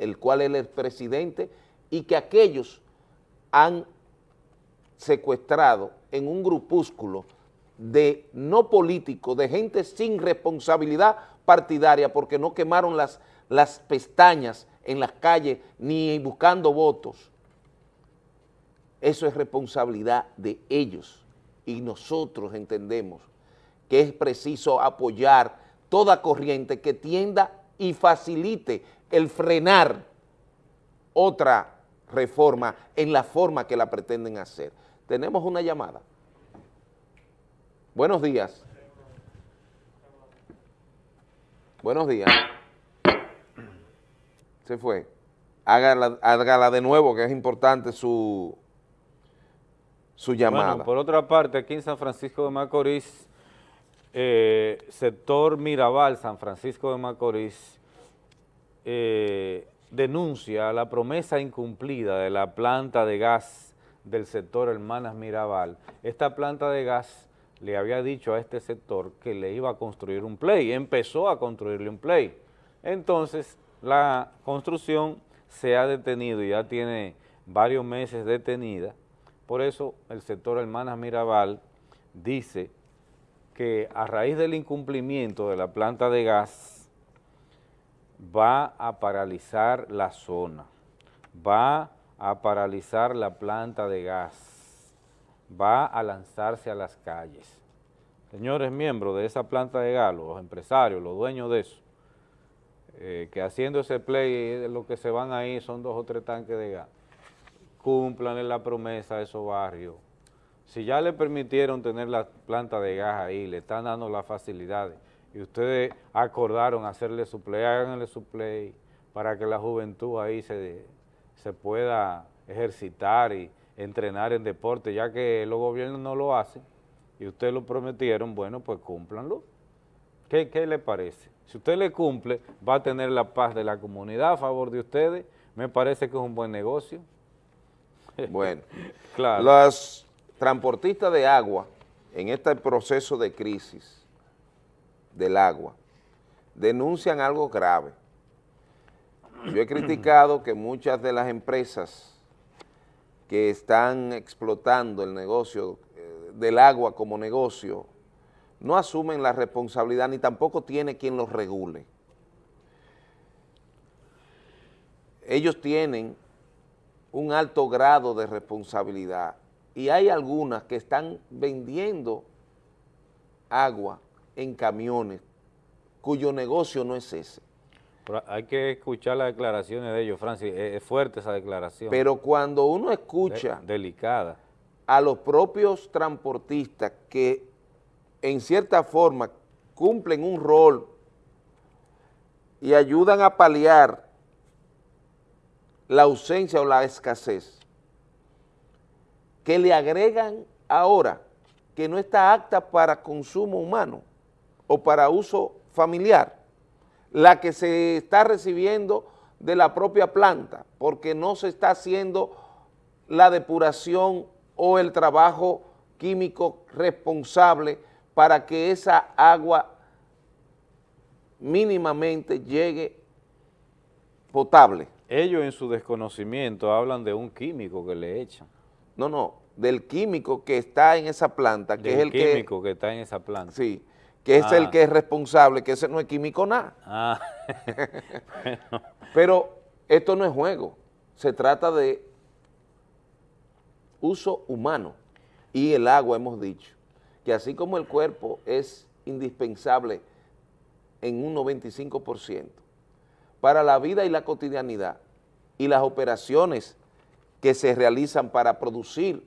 [SPEAKER 1] el cual él es presidente, y que aquellos han secuestrado en un grupúsculo de no políticos, de gente sin responsabilidad partidaria, porque no quemaron las, las pestañas en las calles ni buscando votos. Eso es responsabilidad de ellos y nosotros entendemos que es preciso apoyar toda corriente que tienda y facilite el frenar otra reforma en la forma que la pretenden hacer. Tenemos una llamada. Buenos días. Buenos días. Se fue. Hágala, hágala de nuevo, que es importante su, su llamada.
[SPEAKER 2] Bueno, por otra parte, aquí en San Francisco de Macorís, eh, sector Mirabal, San Francisco de Macorís, eh, denuncia la promesa incumplida de la planta de gas del sector Hermanas Mirabal. Esta planta de gas le había dicho a este sector que le iba a construir un play, empezó a construirle un play. Entonces, la construcción se ha detenido, ya tiene varios meses detenida, por eso el sector Hermanas Mirabal dice que a raíz del incumplimiento de la planta de gas va a paralizar la zona, va a paralizar la planta de gas, va a lanzarse a las calles. Señores miembros de esa planta de gas, los empresarios, los dueños de eso, eh, que haciendo ese play, lo que se van ahí son dos o tres tanques de gas, cumplan la promesa a esos barrios. Si ya le permitieron tener la planta de gas ahí, le están dando las facilidades, y ustedes acordaron hacerle su play, háganle su play para que la juventud ahí se, se pueda ejercitar y entrenar en deporte, ya que los gobiernos no lo hacen y ustedes lo prometieron, bueno, pues cúmplanlo. ¿Qué, ¿Qué le parece? Si usted le cumple, va a tener la paz de la comunidad a favor de ustedes, me parece que es un buen negocio. [laughs]
[SPEAKER 1] Bueno,
[SPEAKER 2] claro.
[SPEAKER 1] los transportistas de agua en este proceso de crisis del agua denuncian algo grave. Yo he criticado que muchas de las empresas que están explotando el negocio eh, del agua como negocio no asumen la responsabilidad ni tampoco tiene quien los regule. Ellos tienen un alto grado de responsabilidad y hay algunas que están vendiendo agua en camiones cuyo negocio no es ese.
[SPEAKER 2] Pero hay que escuchar las declaraciones de ellos, Francis, es, fuerte esa declaración.
[SPEAKER 1] Pero cuando uno escucha
[SPEAKER 2] De- delicada.
[SPEAKER 1] a los propios transportistas que en cierta forma cumplen un rol y ayudan a paliar la ausencia o la escasez, que le agregan ahora que no está apta para consumo humano o para uso familiar, la que se está recibiendo de la propia planta, porque no se está haciendo la depuración o el trabajo químico responsable para que esa agua mínimamente llegue potable.
[SPEAKER 2] Ellos en su desconocimiento hablan de un químico que le echan.
[SPEAKER 1] No, no, del químico que está en esa planta, que
[SPEAKER 2] Del
[SPEAKER 1] es el que...
[SPEAKER 2] químico que, está en esa planta.
[SPEAKER 1] Sí, que es
[SPEAKER 2] Ah.
[SPEAKER 1] el que es responsable, que ese no es químico nada.
[SPEAKER 2] Ah, bueno. [laughs]
[SPEAKER 1] Pero esto no es juego, se trata de uso humano y el agua hemos dicho, que así como el cuerpo es indispensable en un 95% para la vida y la cotidianidad y las operaciones que se realizan para producir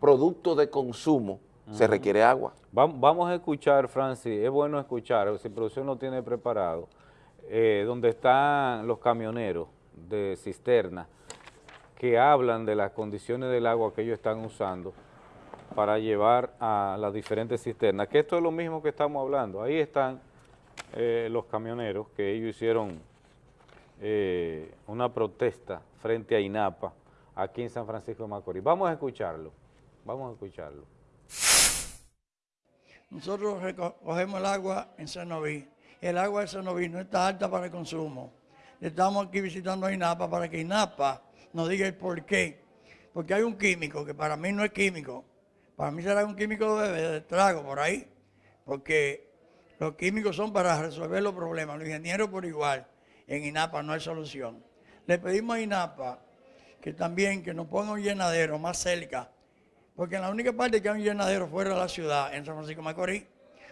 [SPEAKER 1] productos de consumo, se requiere agua.
[SPEAKER 2] Vam- Vamos a escuchar, Francis, es bueno escuchar, si producción lo tiene preparado, eh, donde están los camioneros de cisterna que hablan de las condiciones del agua que ellos están usando para llevar a las diferentes cisternas, que esto es lo mismo que estamos hablando. Ahí están eh, los camioneros que ellos hicieron eh, una protesta frente a INAPA aquí en San Francisco de Macorís. Vamos a escucharlo, vamos a escucharlo.
[SPEAKER 23] Nosotros reco- cogemos el agua en Cenoví. El agua de Cenoví no está alta para el consumo. Estamos aquí visitando a INAPA para que INAPA nos diga el por qué. Porque hay un químico que para mí no es químico. Para mí será un químico de, de trago por ahí. Porque los químicos son para resolver los problemas. Los ingenieros por igual. En INAPA no hay solución. Le pedimos a INAPA que también que nos ponga un llenadero más cerca porque en la única parte que hay un llenadero fuera de la ciudad, en San Francisco Macorís,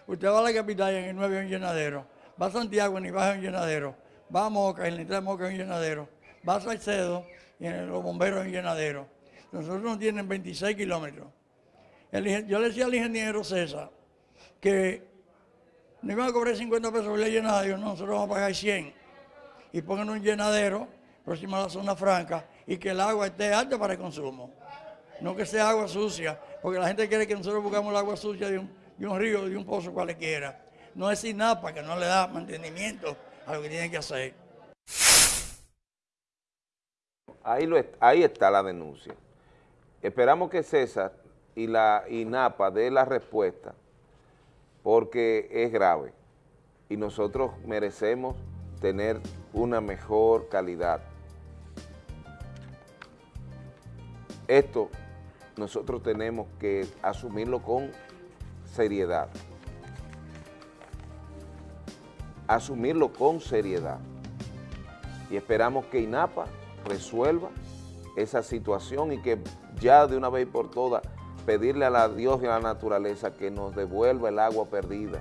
[SPEAKER 23] usted va a la capital y en el 9 hay un llenadero, va a Santiago y en Ibaja hay un llenadero, va a Moca y en la entrada de Moca hay un llenadero, va a Salcedo y en los bomberos hay un llenadero. Nosotros nos tienen 26 kilómetros. El yo le decía al ingeniero César que no iban a cobrar 50 pesos por el llenadero, no, nosotros vamos a pagar 100 y pongan un llenadero próximo a la zona franca y que el agua esté alta para el consumo no que sea agua sucia, porque la gente quiere que nosotros buscamos el agua sucia de un, río, de un pozo cualquiera. No es INAPA que no le da mantenimiento a lo que tiene que hacer.
[SPEAKER 1] Ahí está la denuncia. Esperamos que César y la INAPA dé la respuesta porque es grave y nosotros merecemos tener una mejor calidad. Esto nosotros tenemos que asumirlo con seriedad. Asumirlo con seriedad. Y esperamos que INAPA resuelva esa situación y que ya de una vez por todas pedirle a la Dios y a la naturaleza que nos devuelva el agua perdida.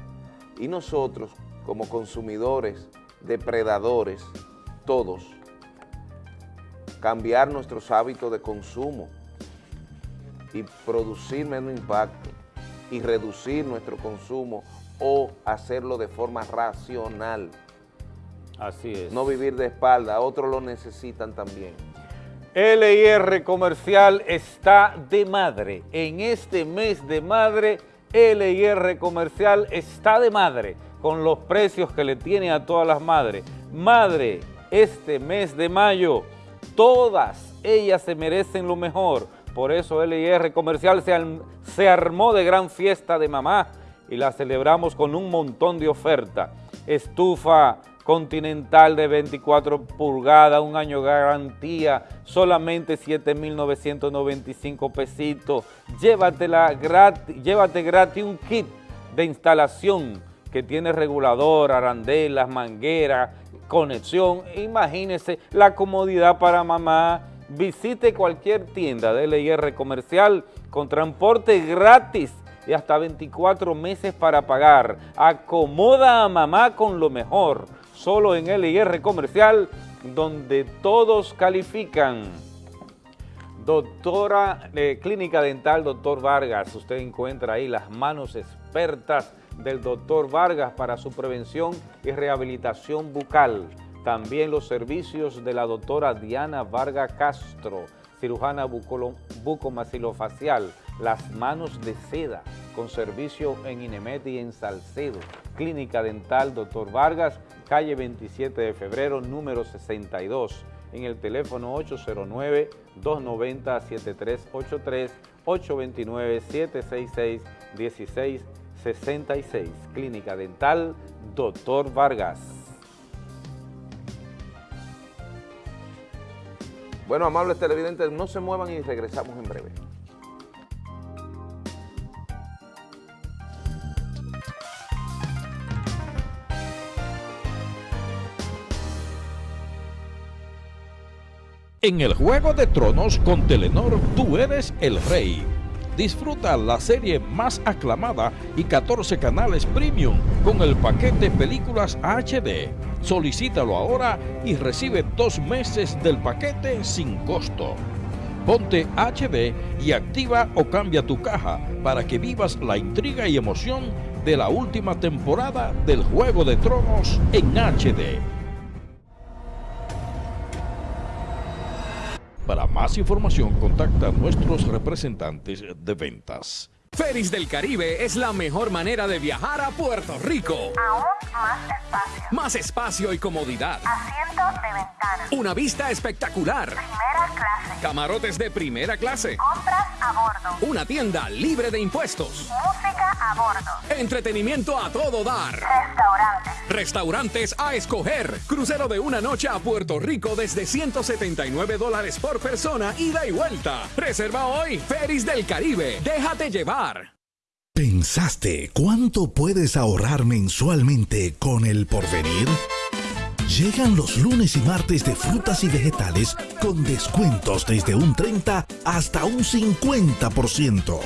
[SPEAKER 1] Y nosotros, como consumidores, depredadores, todos, cambiar nuestros hábitos de consumo y producir menos impacto y reducir nuestro consumo o hacerlo de forma racional.
[SPEAKER 2] Así es.
[SPEAKER 1] No vivir de espalda, otros lo necesitan también.
[SPEAKER 2] LIR Comercial está de madre. En este mes de madre, LIR Comercial está de madre con los precios que le tiene a todas las madres. Madre, este mes de mayo, todas ellas se merecen lo mejor. Por eso LIR Comercial se, armó de gran fiesta de mamá y la celebramos con un montón de ofertas. Estufa Continental de 24 pulgadas, un año garantía, solamente 7.995 pesitos. Llévatela gratis, llévate gratis un kit de instalación que tiene regulador, arandelas, manguera, conexión. Imagínese la comodidad para mamá. Visite cualquier tienda de LIR comercial con transporte gratis y hasta 24 meses para pagar. Acomoda a mamá con lo mejor solo en LIR Comercial, donde todos califican. Doctora de Clínica Dental, doctor Vargas, usted encuentra ahí las manos expertas del doctor Vargas para su prevención y rehabilitación bucal. También los servicios de la doctora Diana Vargas Castro, cirujana bucomaxilofacial, las manos de seda, con servicio en Inemet y en Salcedo. Clínica Dental Dr. Vargas, calle 27 de febrero, número 62, en el teléfono 809-290-7383, 829-766-1666. Clínica Dental Dr. Vargas.
[SPEAKER 1] Bueno, amables televidentes, no se muevan y regresamos en breve.
[SPEAKER 26] En el Juego de Tronos con Telenor, tú eres el rey. Disfruta la serie más aclamada y 14 canales premium con el paquete Películas HD. Solicítalo ahora y recibe dos meses del paquete sin costo. Ponte HD y activa o cambia tu caja para que vivas la intriga y emoción de la última temporada del Juego de Tronos en HD. Para más información, contacta a nuestros representantes de ventas.
[SPEAKER 27] Ferris del Caribe es la mejor manera de viajar a Puerto Rico.
[SPEAKER 28] Aún más espacio.
[SPEAKER 27] Más espacio y comodidad.
[SPEAKER 28] Asiento de ventana.
[SPEAKER 27] Una vista espectacular.
[SPEAKER 28] Primera clase.
[SPEAKER 27] Camarotes de primera clase.
[SPEAKER 28] Compras a bordo.
[SPEAKER 27] Una tienda libre de impuestos.
[SPEAKER 28] Música a bordo.
[SPEAKER 27] Entretenimiento a todo dar.
[SPEAKER 28] Restaurantes.
[SPEAKER 27] Restaurantes a escoger. Crucero de una noche a Puerto Rico desde 179 dólares por persona, ida y vuelta. Reserva hoy. Ferris del Caribe. Déjate llevar.
[SPEAKER 29] ¿Pensaste cuánto puedes ahorrar mensualmente con el porvenir? Llegan los lunes y martes de frutas y vegetales con descuentos desde un 30 hasta un 50%.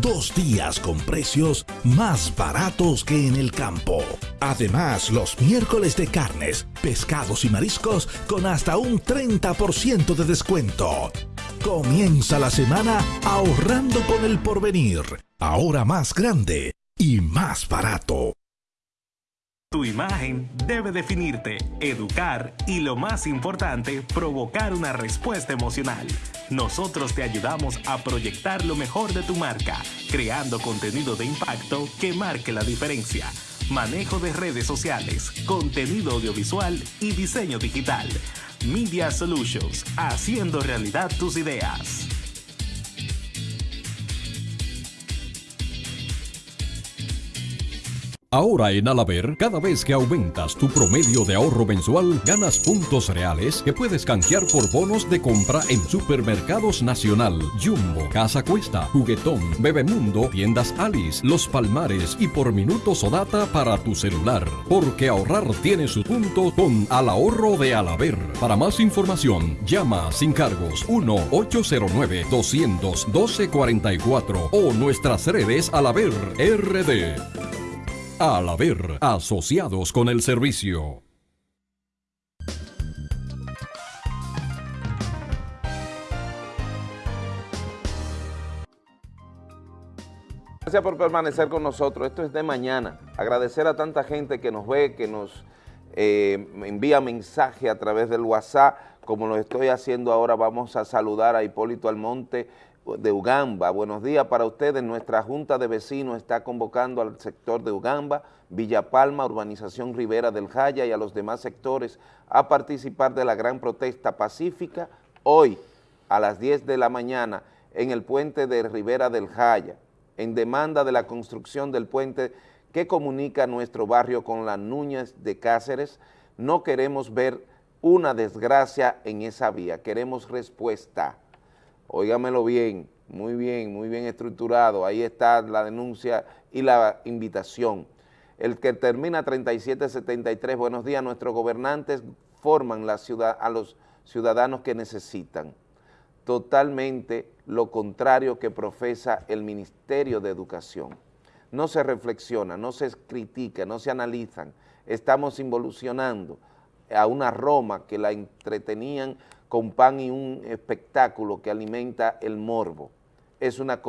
[SPEAKER 29] Dos días con precios más baratos que en el campo. Además, los miércoles de carnes, pescados y mariscos con hasta un 30% de descuento. Comienza la semana ahorrando con el porvenir. Ahora más grande y más barato.
[SPEAKER 30] Tu imagen debe definirte, educar y lo más importante, provocar una respuesta emocional. Nosotros te ayudamos a proyectar lo mejor de tu marca, creando contenido de impacto que marque la diferencia. Manejo de redes sociales, contenido audiovisual y diseño digital. Media Solutions, haciendo realidad tus ideas.
[SPEAKER 26] Ahora en Alaber, cada vez que aumentas tu promedio de ahorro mensual, ganas puntos reales que puedes canjear por bonos de compra en Supermercados Nacional, Jumbo, Casa Cuesta, Juguetón, Bebemundo, Tiendas Alice, Los Palmares y por minutos o data para tu celular. Porque ahorrar tiene su punto con Al Ahorro de Alaber. Para más información, llama sin cargos 1-809-212-44 o nuestras redes Alaber RD. Al haber asociados con el servicio.
[SPEAKER 1] Gracias por permanecer con nosotros. Esto es de mañana. Agradecer a tanta gente que nos ve, que nos eh, envía mensaje a través del WhatsApp como lo estoy haciendo ahora, vamos a saludar a Hipólito Almonte de Ugamba. Buenos días para ustedes. Nuestra Junta de Vecinos está convocando al sector de Ugamba, Villa Palma, Urbanización Rivera del Jaya y a los demás sectores a participar de la gran protesta pacífica hoy a las 10 de la mañana en el puente de Rivera del Jaya, en demanda de la construcción del puente que comunica nuestro barrio con la Núñez de Cáceres. No queremos ver una desgracia en esa vía, queremos respuesta. Óigamelo bien, muy bien, muy bien estructurado, ahí está la denuncia y la invitación. El que termina 3773, buenos días, nuestros gobernantes forman la ciudad, a los ciudadanos que necesitan. Totalmente lo contrario que profesa el Ministerio de Educación. No se reflexiona, no se critica, no se analizan, estamos involucionando a una Roma que la entretenían con pan y un espectáculo que alimenta el morbo. Es una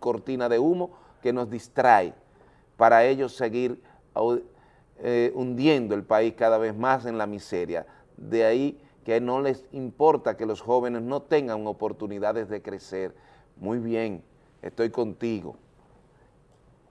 [SPEAKER 1] cortina de humo que nos distrae para ellos seguir eh, hundiendo el país cada vez más en la miseria. De ahí que no les importa que los jóvenes no tengan oportunidades de crecer. Muy bien, estoy contigo.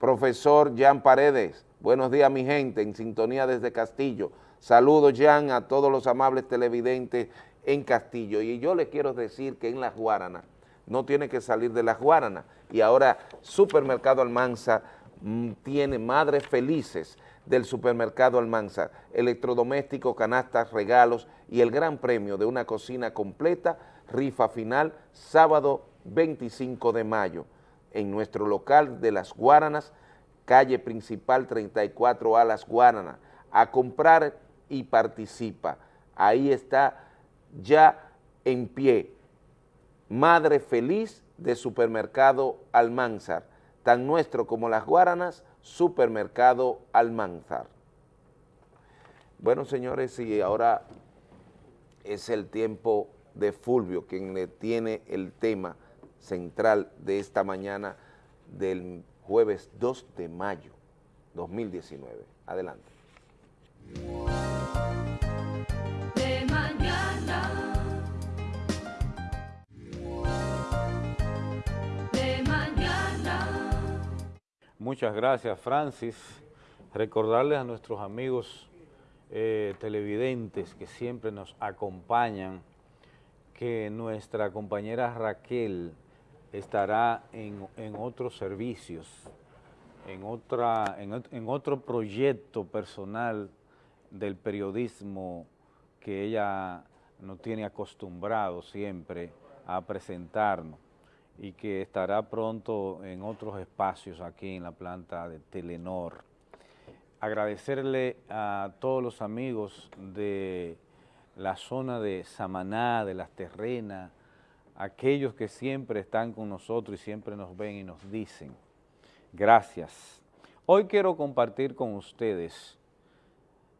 [SPEAKER 1] Profesor Jan Paredes, buenos días mi gente, en sintonía desde Castillo. Saludos Jan a todos los amables televidentes en Castillo. Y yo les quiero decir que en Las Guaranas, no tiene que salir de Las Guaranas. Y ahora Supermercado Almanza mm, tiene madres felices del Supermercado Almanza, electrodomésticos, canastas, regalos y el gran premio de una cocina completa, rifa final, sábado 25 de mayo, en nuestro local de Las Guaranas, calle principal 34A Las Guaranas, a comprar y participa. Ahí está ya en pie. Madre feliz de Supermercado Almanzar, tan nuestro como Las Guaranas, Supermercado Almanzar. Bueno, señores, y ahora es el tiempo de Fulvio, quien le tiene el tema central de esta mañana del jueves 2 de mayo 2019. Adelante.
[SPEAKER 2] Muchas gracias, Francis. Recordarles a nuestros amigos eh, televidentes que siempre nos acompañan que nuestra compañera Raquel estará en, otros servicios, en, otra, en otro proyecto personal del periodismo que ella nos tiene acostumbrado siempre a presentarnos y que estará pronto en otros espacios aquí en la planta de Telenor. Agradecerle a todos los amigos de la zona de Samaná, de Las Terrenas, aquellos que siempre están con nosotros y siempre nos ven y nos dicen, gracias. Hoy quiero compartir con ustedes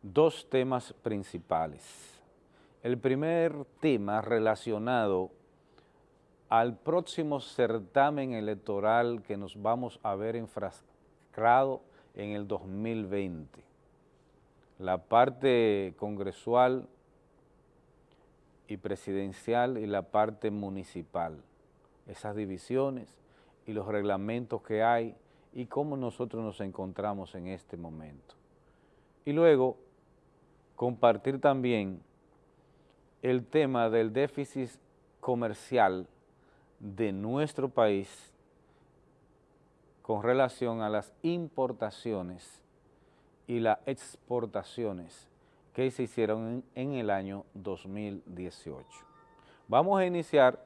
[SPEAKER 2] dos temas principales. El primer tema relacionado al próximo certamen electoral que nos vamos a ver enfrascado en el 2020. La parte congresual y presidencial y la parte municipal. Esas divisiones y los reglamentos que hay y cómo nosotros nos encontramos en este momento. Y luego, compartir también el tema del déficit comercial de nuestro país con relación a las importaciones y las exportaciones que se hicieron en, el año 2018. Vamos a iniciar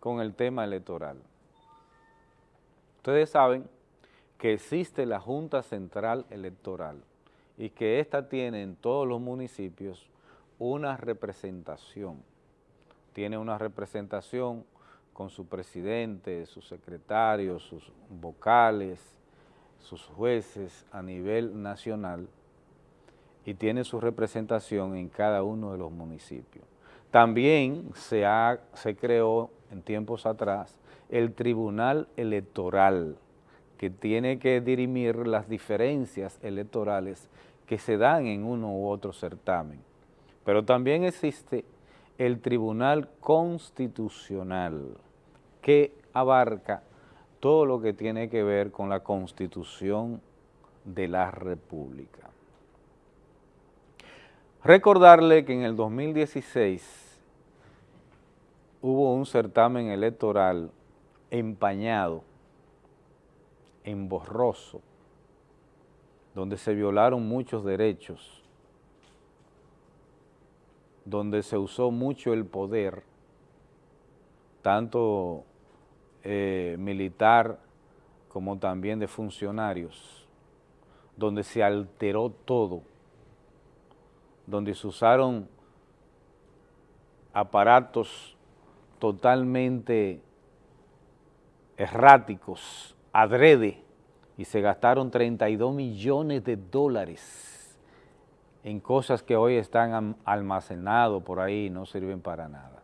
[SPEAKER 2] con el tema electoral. Ustedes saben que existe la Junta Central Electoral y que ésta tiene en todos los municipios una representación. Tiene una representación con su presidente, sus secretarios, sus vocales, sus jueces a nivel nacional y tiene su representación en cada uno de los municipios. También se, ha, se creó en tiempos atrás el Tribunal Electoral, que tiene que dirimir las diferencias electorales que se dan en uno u otro certamen. Pero también existe el Tribunal Constitucional, que abarca todo lo que tiene que ver con la Constitución de la República. Recordarle que en el 2016 hubo un certamen electoral empañado, emborroso, donde se violaron muchos derechos, donde se usó mucho el poder, tanto eh, militar como también de funcionarios, donde se alteró todo, donde se usaron aparatos totalmente erráticos, adrede, y se gastaron 32 millones de dólares en cosas que hoy están almacenados por ahí y no sirven para nada.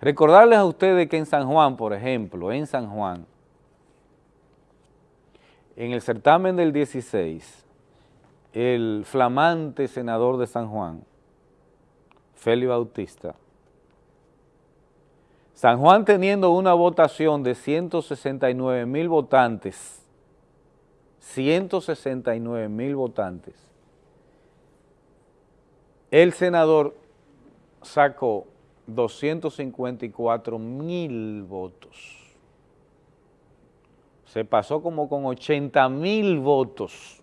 [SPEAKER 2] Recordarles a ustedes que en San Juan, por ejemplo, en San Juan, en el certamen del 16, el flamante senador de San Juan, Félix Bautista, San Juan teniendo una votación de 169 mil votantes, 169 mil votantes, el senador sacó 254 mil votos. Se pasó como con 80 mil votos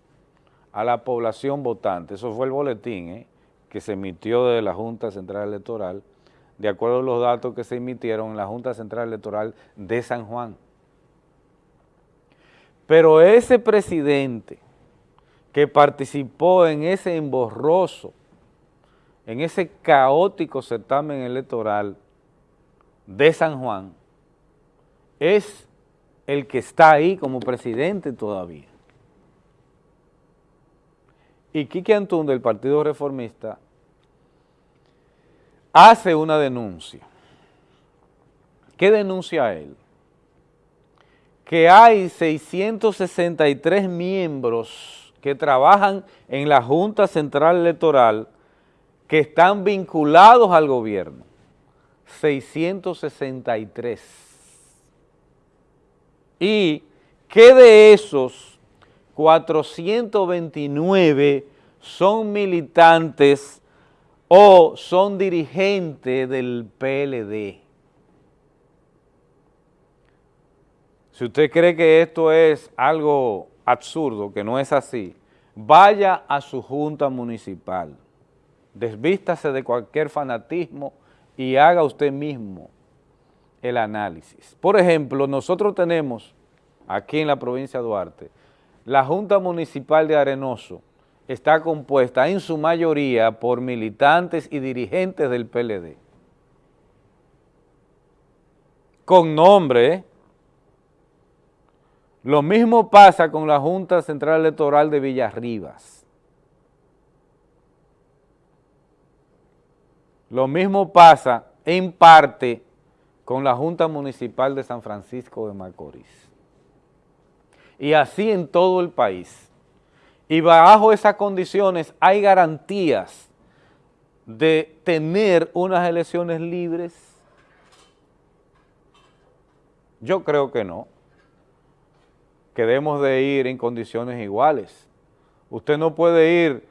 [SPEAKER 2] a la población votante. Eso fue el boletín ¿eh? que se emitió de la Junta Central Electoral, de acuerdo a los datos que se emitieron en la Junta Central Electoral de San Juan. Pero ese presidente que participó en ese emborroso, en ese caótico certamen electoral de San Juan, es el que está ahí como presidente todavía. Y Quique Antún del Partido Reformista hace una denuncia. ¿Qué denuncia él? Que hay 663 miembros que trabajan en la Junta Central Electoral que están vinculados al gobierno. 663. Y que de esos 429 son militantes o son dirigentes del PLD. Si usted cree que esto es algo absurdo, que no es así, vaya a su junta municipal, desvístase de cualquier fanatismo y haga usted mismo el análisis. Por ejemplo, nosotros tenemos aquí en la provincia de Duarte la Junta Municipal de Arenoso está compuesta en su mayoría por militantes y dirigentes del PLD. Con nombre. Lo mismo pasa con la Junta Central Electoral de Villarribas. Lo mismo pasa en parte con la Junta Municipal de San Francisco de Macorís y así en todo el país. Y bajo esas condiciones hay garantías de tener unas elecciones libres. Yo creo que no, que debemos de ir en condiciones iguales. Usted no puede ir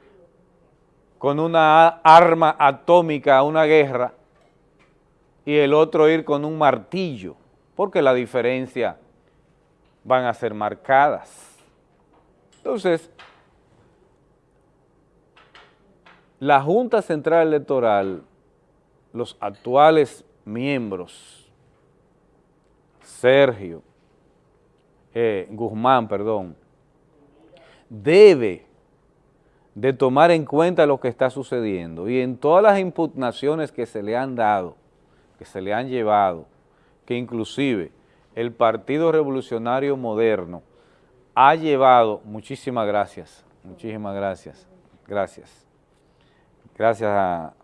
[SPEAKER 2] con una arma atómica a una guerra y el otro ir con un martillo, porque la diferencia van a ser marcadas. Entonces, la Junta Central Electoral, los actuales miembros, Sergio, eh, Guzmán, perdón, debe de tomar en cuenta lo que está sucediendo y en todas las impugnaciones que se le han dado, que se le han llevado, que inclusive el Partido Revolucionario Moderno ha llevado, muchísimas gracias, muchísimas gracias, gracias. Gracias a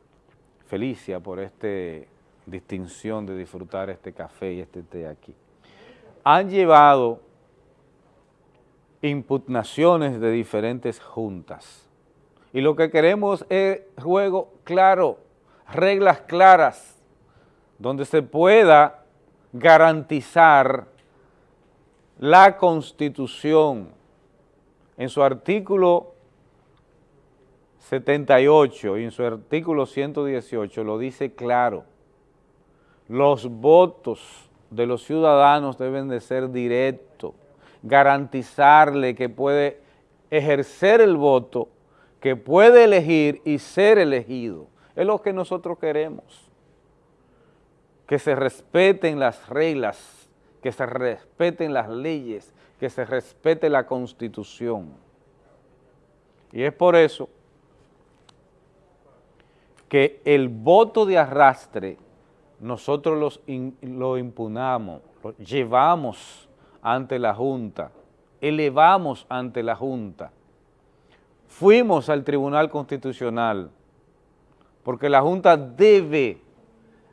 [SPEAKER 2] Felicia por esta distinción de disfrutar este café y este té aquí. Han llevado impugnaciones de diferentes juntas. Y lo que queremos es juego claro, reglas claras donde se pueda garantizar la Constitución. En su artículo 78 y en su artículo 118 lo dice claro, los votos de los ciudadanos deben de ser directos, garantizarle que puede ejercer el voto, que puede elegir y ser elegido. Es lo que nosotros queremos, que se respeten las reglas, que se respeten las leyes, que se respete la Constitución. Y es por eso que el voto de arrastre nosotros los lo impunamos, lo llevamos ante la Junta, elevamos ante la Junta, fuimos al Tribunal Constitucional, porque la Junta debe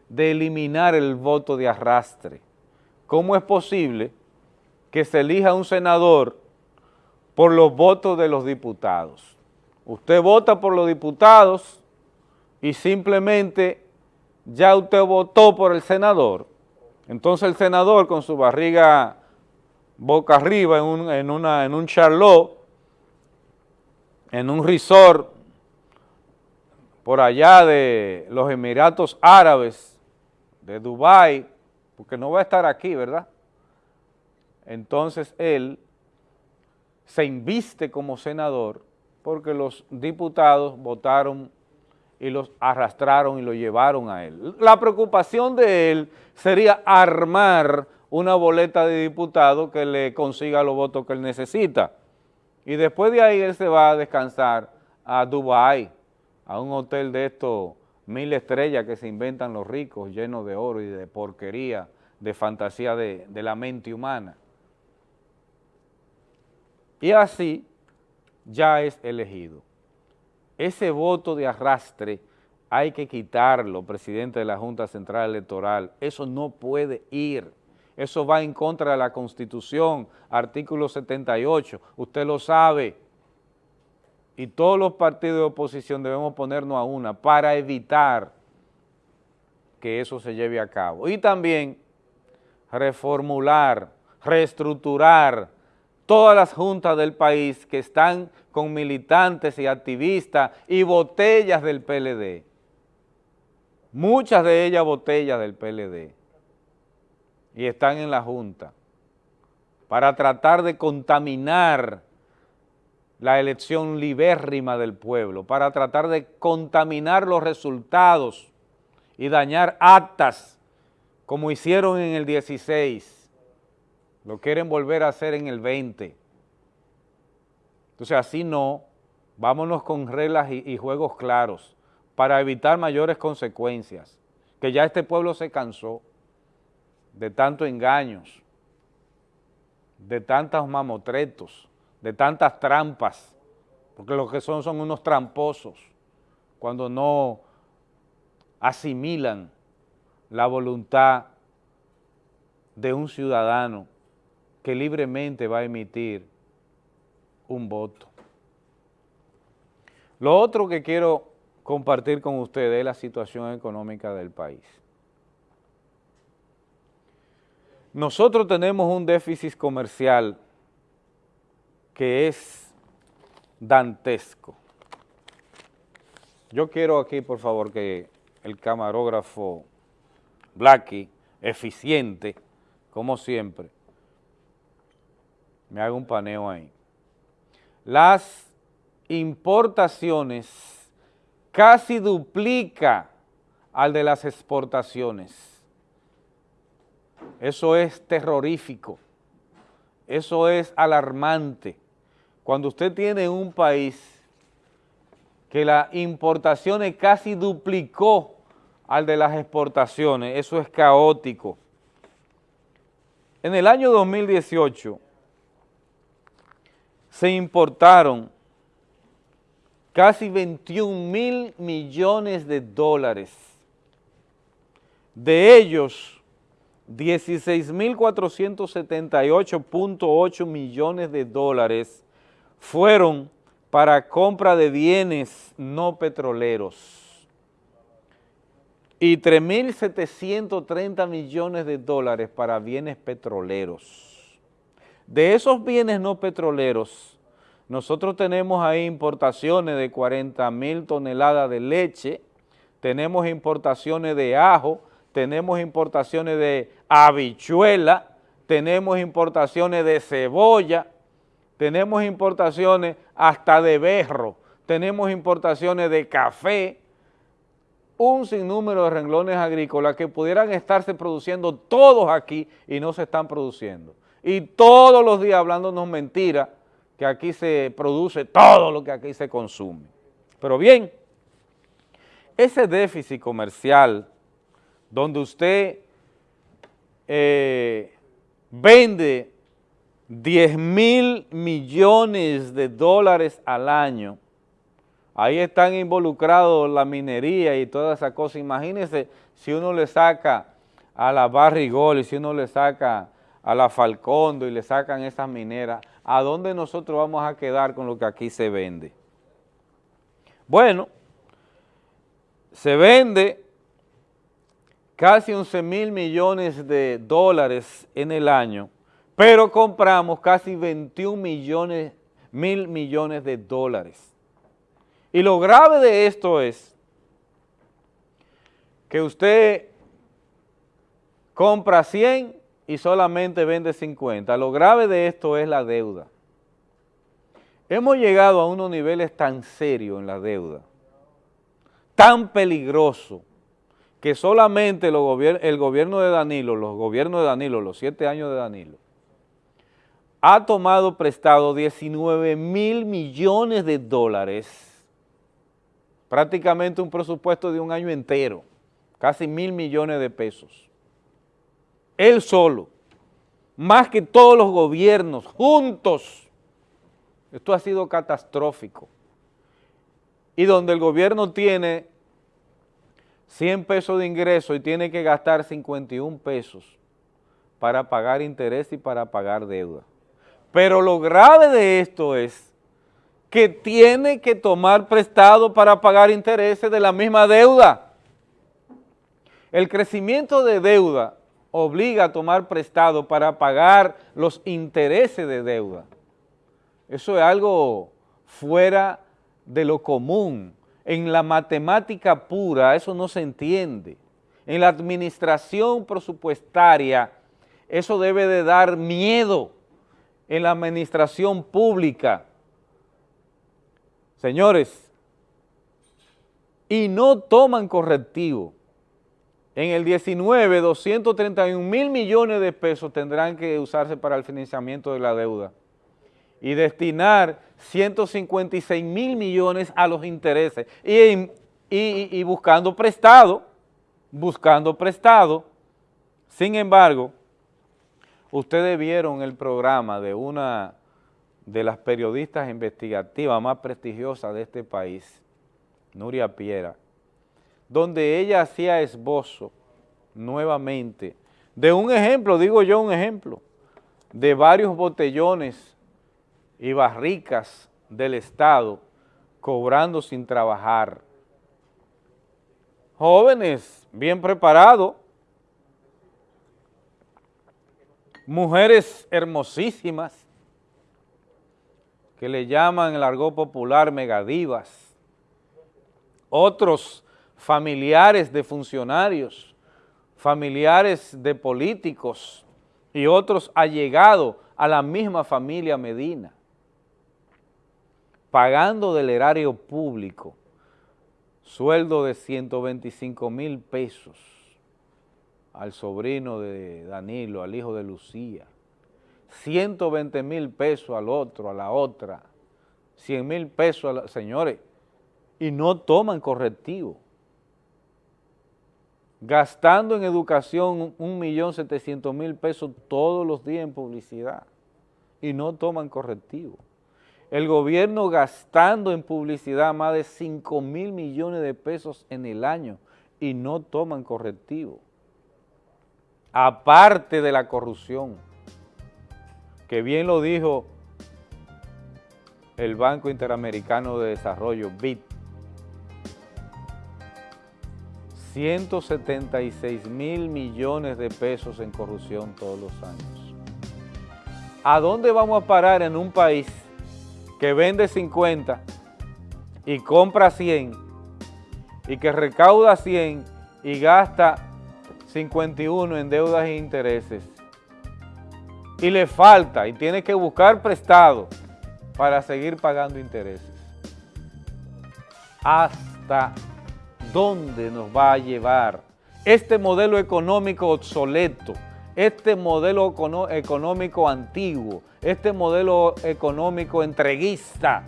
[SPEAKER 2] de eliminar el voto de arrastre. ¿Cómo es posible que se elija un senador por los votos de los diputados? Usted vota por los diputados y simplemente ya usted votó por el senador, entonces el senador con su barriga boca arriba en un, en una, en un charlot, en un resort por allá de los Emiratos Árabes, de Dubái, porque no va a estar aquí, ¿verdad? Entonces él se inviste como senador porque los diputados votaron y los arrastraron y lo llevaron a él. La preocupación de él sería armar una boleta de diputado que le consiga los votos que él necesita. Y después de ahí él se va a descansar a Dubái, a un hotel de estos mil estrellas que se inventan los ricos, llenos de oro y de porquería, de fantasía de, de la mente humana. Y así ya es elegido ese voto de arrastre hay que quitarlo, presidente de la Junta Central Electoral. Eso no puede ir. Eso va en contra de la Constitución, artículo 78. Usted lo sabe. Y todos los partidos de oposición debemos ponernos a una para evitar que eso se lleve a cabo. Y también reformular, reestructurar todas las juntas del país que están con militantes y activistas y botellas del PLD. Muchas de ellas botellas del PLD. Y están en la Junta para tratar de contaminar la elección libérrima del pueblo, para tratar de contaminar los resultados y dañar actas como hicieron en el 16 lo quieren volver a hacer en el 20. Entonces así no, vámonos con reglas y, y juegos claros para evitar mayores consecuencias, que ya este pueblo se cansó de tantos engaños, de tantos mamotretos, de tantas trampas, porque lo que son son unos tramposos cuando no asimilan la voluntad de un ciudadano que libremente va a emitir un voto. Lo otro que quiero compartir con ustedes es la situación económica del país. Nosotros tenemos un déficit comercial que es dantesco. Yo quiero aquí, por favor, que el camarógrafo Blacky, eficiente, como siempre, me hago un paneo ahí. Las importaciones casi duplica al de las exportaciones. Eso es terrorífico, eso es alarmante. Cuando usted tiene un país que la importaciones casi duplicó al de las exportaciones, eso es caótico. En el año 2018, se importaron casi 21 mil millones de dólares. De ellos, 16.478.8 millones de dólares fueron para compra de bienes no petroleros y 3.730 millones de dólares para bienes petroleros. De esos bienes no petroleros, nosotros tenemos ahí importaciones de 40 mil toneladas de leche, tenemos importaciones de ajo, tenemos importaciones de habichuela, tenemos importaciones de cebolla, tenemos importaciones hasta de berro, tenemos importaciones de café, un sinnúmero de renglones agrícolas que pudieran estarse produciendo todos aquí y no se están produciendo. Y todos los días hablándonos mentiras que aquí se produce todo lo que aquí se consume. Pero bien, ese déficit comercial donde usted eh, vende 10 mil millones de dólares al año, Ahí están involucrados la minería y toda esa cosa. Imagínense si uno le saca a la Barrigol y si uno le saca a la Falcondo y le sacan esas mineras, ¿a dónde nosotros vamos a quedar con lo que aquí se vende? Bueno, se vende casi 11 mil millones de dólares en el año, pero compramos casi 21 millones, mil millones de dólares. Y lo grave de esto es que usted compra 100 y solamente vende 50. Lo grave de esto es la deuda. Hemos llegado a unos niveles tan serios en la deuda, tan peligroso, que solamente el gobierno de Danilo, los gobiernos de Danilo, los siete años de Danilo, ha tomado prestado 19 mil millones de dólares prácticamente un presupuesto de un año entero, casi mil millones de pesos. Él solo, más que todos los gobiernos juntos. Esto ha sido catastrófico. Y donde el gobierno tiene 100 pesos de ingreso y tiene que gastar 51 pesos para pagar interés y para pagar deuda. Pero lo grave de esto es que tiene que tomar prestado para pagar intereses de la misma deuda. El crecimiento de deuda obliga a tomar prestado para pagar los intereses de deuda. Eso es algo fuera de lo común. En la matemática pura eso no se entiende. En la administración presupuestaria eso debe de dar miedo en la administración pública Señores, y no toman correctivo. En el 19, 231 mil millones de pesos tendrán que usarse para el financiamiento de la deuda y destinar 156 mil millones a los intereses y, y buscando prestado, buscando prestado. Sin embargo, ustedes vieron el programa de una de las periodistas investigativas más prestigiosas de este país, Nuria Piera, donde ella hacía esbozo nuevamente de un ejemplo, digo yo un ejemplo, de varios botellones y barricas del Estado cobrando sin trabajar. Jóvenes bien preparados, mujeres hermosísimas, que le llaman el argot popular megadivas, otros familiares de funcionarios, familiares de políticos y otros allegados a la misma familia Medina, pagando del erario público sueldo de 125 mil pesos al sobrino de Danilo, al hijo de Lucía, 120 mil pesos al otro, a la otra, 100 mil pesos a la... Señores, y no toman correctivo. Gastando en educación 1.700.000 pesos todos los días en publicidad y no toman correctivo. El gobierno gastando en publicidad más de 5 mil millones de pesos en el año y no toman correctivo. Aparte de la corrupción que bien lo dijo el Banco Interamericano de Desarrollo, BID, 176 mil millones de pesos en corrupción todos los años. ¿A dónde vamos a parar en un país que vende 50 y compra 100 y que recauda 100 y gasta 51 en deudas e intereses? Y le falta y tiene que buscar prestado para seguir pagando intereses. ¿Hasta dónde nos va a llevar este modelo económico obsoleto, este modelo económico antiguo, este modelo económico entreguista?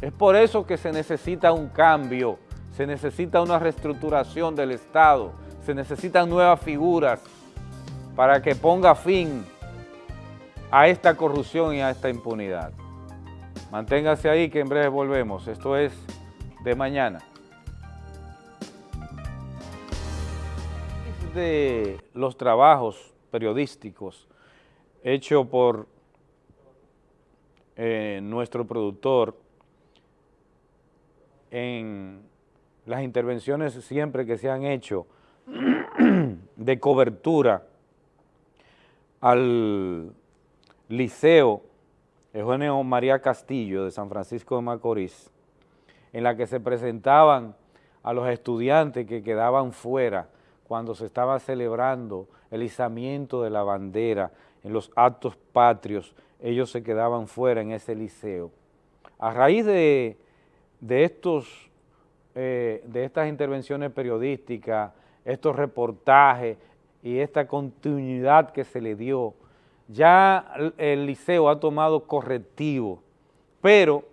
[SPEAKER 2] Es por eso que se necesita un cambio, se necesita una reestructuración del Estado, se necesitan nuevas figuras para que ponga fin a esta corrupción y a esta impunidad. Manténgase ahí que en breve volvemos. Esto es de mañana. De los trabajos periodísticos hechos por eh, nuestro productor en las intervenciones siempre que se han hecho [clears throat] de cobertura al Liceo Eugenio María Castillo de San Francisco de Macorís, en la que se presentaban a los estudiantes que quedaban fuera cuando se estaba celebrando el izamiento de la bandera en los actos patrios, ellos se quedaban fuera en ese liceo. A raíz de, estos, eh, de estas intervenciones periodísticas, estos reportajes y esta continuidad que se le dio ya el liceo ha tomado correctivo, pero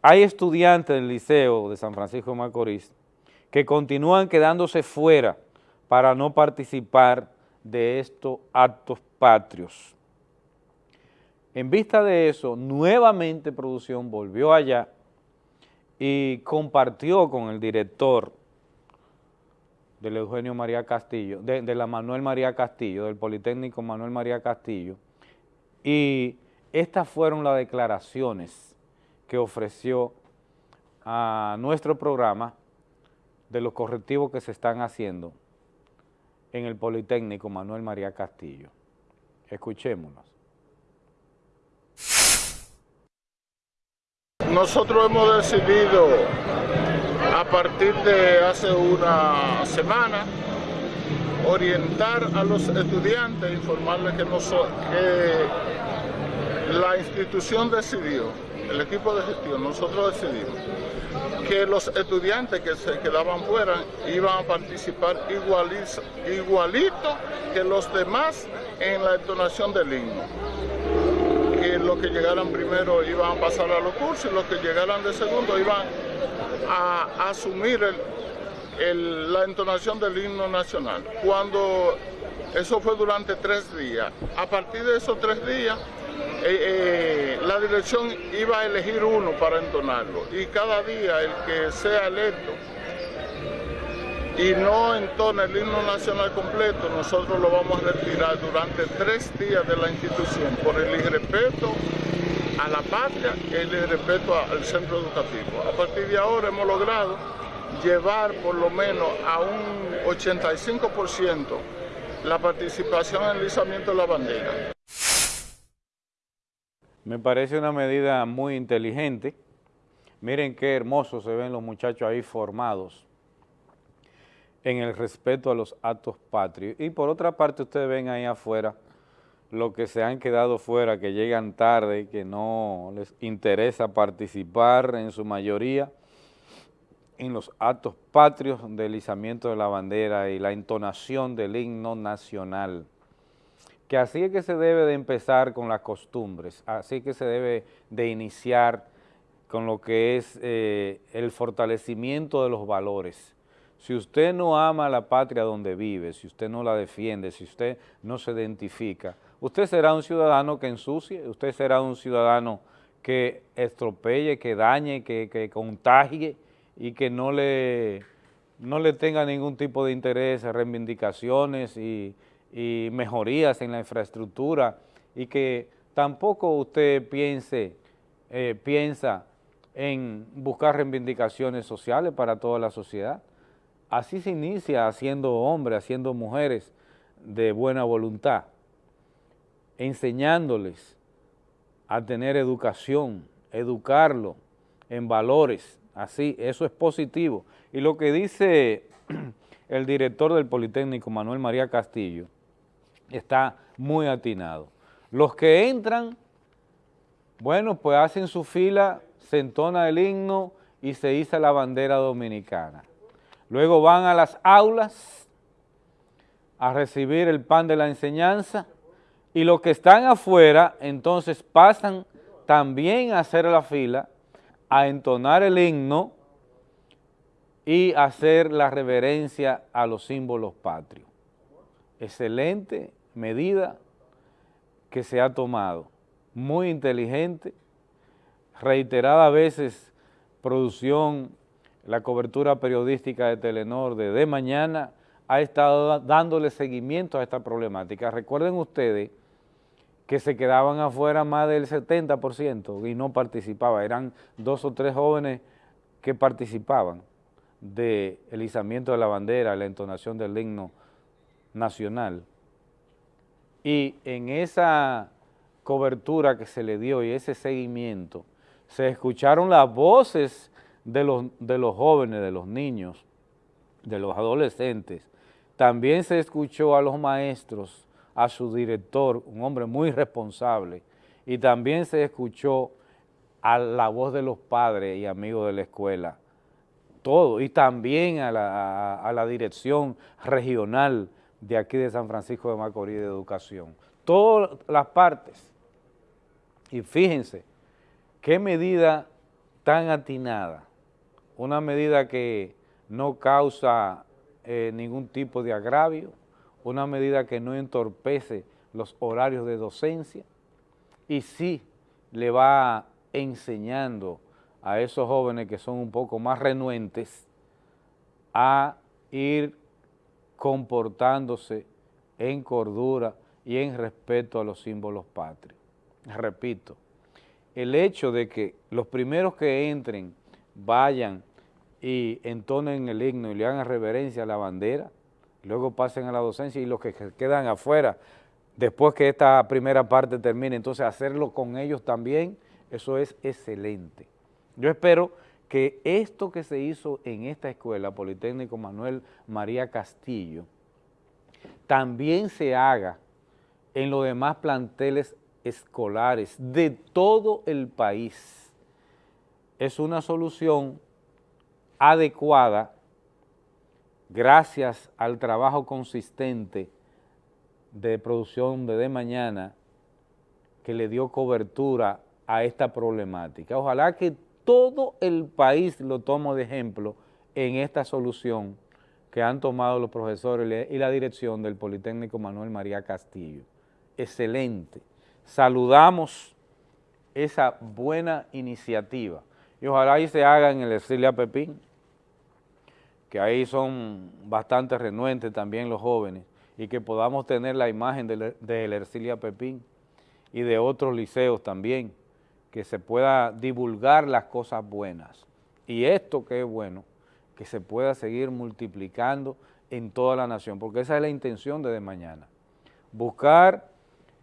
[SPEAKER 2] hay estudiantes del liceo de San Francisco de Macorís que continúan quedándose fuera para no participar de estos actos patrios. En vista de eso, nuevamente Producción volvió allá y compartió con el director del Eugenio María Castillo, de, la Manuel María Castillo, del Politécnico Manuel María Castillo, y estas fueron las declaraciones que ofreció a nuestro programa de los correctivos que se están haciendo en el Politécnico Manuel María Castillo. Escuchémonos.
[SPEAKER 31] Nosotros hemos decidido a partir de hace una semana orientar a los estudiantes, informarles que, no que la institución decidió, el equipo de gestión, nosotros decidimos que los estudiantes que se quedaban fuera iban a participar igualito que los demás en la entonación del himno. Que los que llegaran primero iban a pasar a los cursos y los que llegaran de segundo iban a asumir la entonación del himno nacional. Cuando eso fue durante tres días. A partir de esos tres días, eh, eh, la dirección iba a elegir uno para entonarlo. Y cada día el que sea electo y no entona el himno nacional completo, nosotros lo vamos a retirar durante tres días de la institución por el irrespeto a la patria y el irrespeto al centro educativo. A partir de ahora hemos logrado llevar por lo menos a un 85% la participación en el izamiento de la bandera.
[SPEAKER 2] Me parece una medida muy inteligente. Miren qué hermosos se ven los muchachos ahí formados en el respeto a los actos patrios. Y por otra parte, ustedes ven ahí afuera los que se han quedado fuera, que llegan tarde, que no les interesa participar en su mayoría, en los actos patrios del izamiento de la bandera y la entonación del himno nacional. Que así es que se debe de empezar con las costumbres, así que se debe de iniciar con lo que es eh, el fortalecimiento de los valores. Si usted no ama la patria donde vive, si usted no la defiende, si usted no se identifica, usted será un ciudadano que ensucie, usted será un ciudadano que estropee, que dañe, que, que contagie, y que no le, no le tenga ningún tipo de interés, reivindicaciones y, mejorías en la infraestructura y que tampoco usted piense, eh, piensa en buscar reivindicaciones sociales para toda la sociedad. así se inicia haciendo hombres, haciendo mujeres de buena voluntad, enseñándoles a tener educación, educarlo en valores, así, eso es positivo. Y lo que dice [clears throat] el director del Politécnico, Manuel María Castillo, está muy atinado. Los que entran, bueno, pues hacen su fila, se entona el himno y se iza la bandera dominicana. Luego van a las aulas a recibir el pan de la enseñanza y los que están afuera entonces pasan también a hacer la fila, a entonar el himno y hacer la reverencia a los símbolos patrios. Excelente medida que se ha tomado, muy inteligente, reiterada veces producción, la cobertura periodística de Telenor de De Mañana ha estado dándole seguimiento a esta problemática. Recuerden ustedes que se quedaban afuera más del 70% y no participaban, eran dos o tres jóvenes que participaban del izamiento de la bandera, la entonación del himno nacional. Y en esa cobertura que se le dio y ese seguimiento, se escucharon las voces de los, de los jóvenes, de los niños, de los adolescentes. También se escuchó a los maestros, a su director, un hombre muy responsable, y también se escuchó a la voz de los padres y amigos de la escuela, todo, y también a la, dirección regional de aquí de San Francisco de Macorís de Educación. Todas las partes. Y fíjense, qué medida tan atinada, una medida que no causa eh, ningún tipo de agravio, una medida que no entorpece los horarios de docencia y sí le va enseñando a esos jóvenes que son un poco más renuentes a ir comportándose en cordura y en respeto a los símbolos patrios. Repito, el hecho de que los primeros que entren vayan y entonen el himno y le hagan reverencia a la bandera, luego pasen a la docencia y los que quedan afuera, después que esta primera parte termine, entonces hacerlo con ellos también, eso es excelente. Yo espero que esto que se hizo en esta escuela, Politécnico Manuel María Castillo, también se haga en los demás planteles escolares de todo el país. Es una solución adecuada gracias al trabajo consistente de producción de De Mañana que le dio cobertura a esta problemática. Ojalá que todo el país lo tome de ejemplo en esta solución que han tomado los profesores y la dirección del Politécnico Manuel María Castillo. Excelente. Saludamos esa buena iniciativa y ojalá ahí se haga en el Ercilia Pepín, que ahí son bastante renuentes también los jóvenes y que podamos tener la imagen de, de Ercilia Pepín y de otros liceos también, que se pueda divulgar las cosas buenas. Y esto que es bueno, que se pueda seguir multiplicando en toda la nación, porque esa es la intención de, mañana. Buscar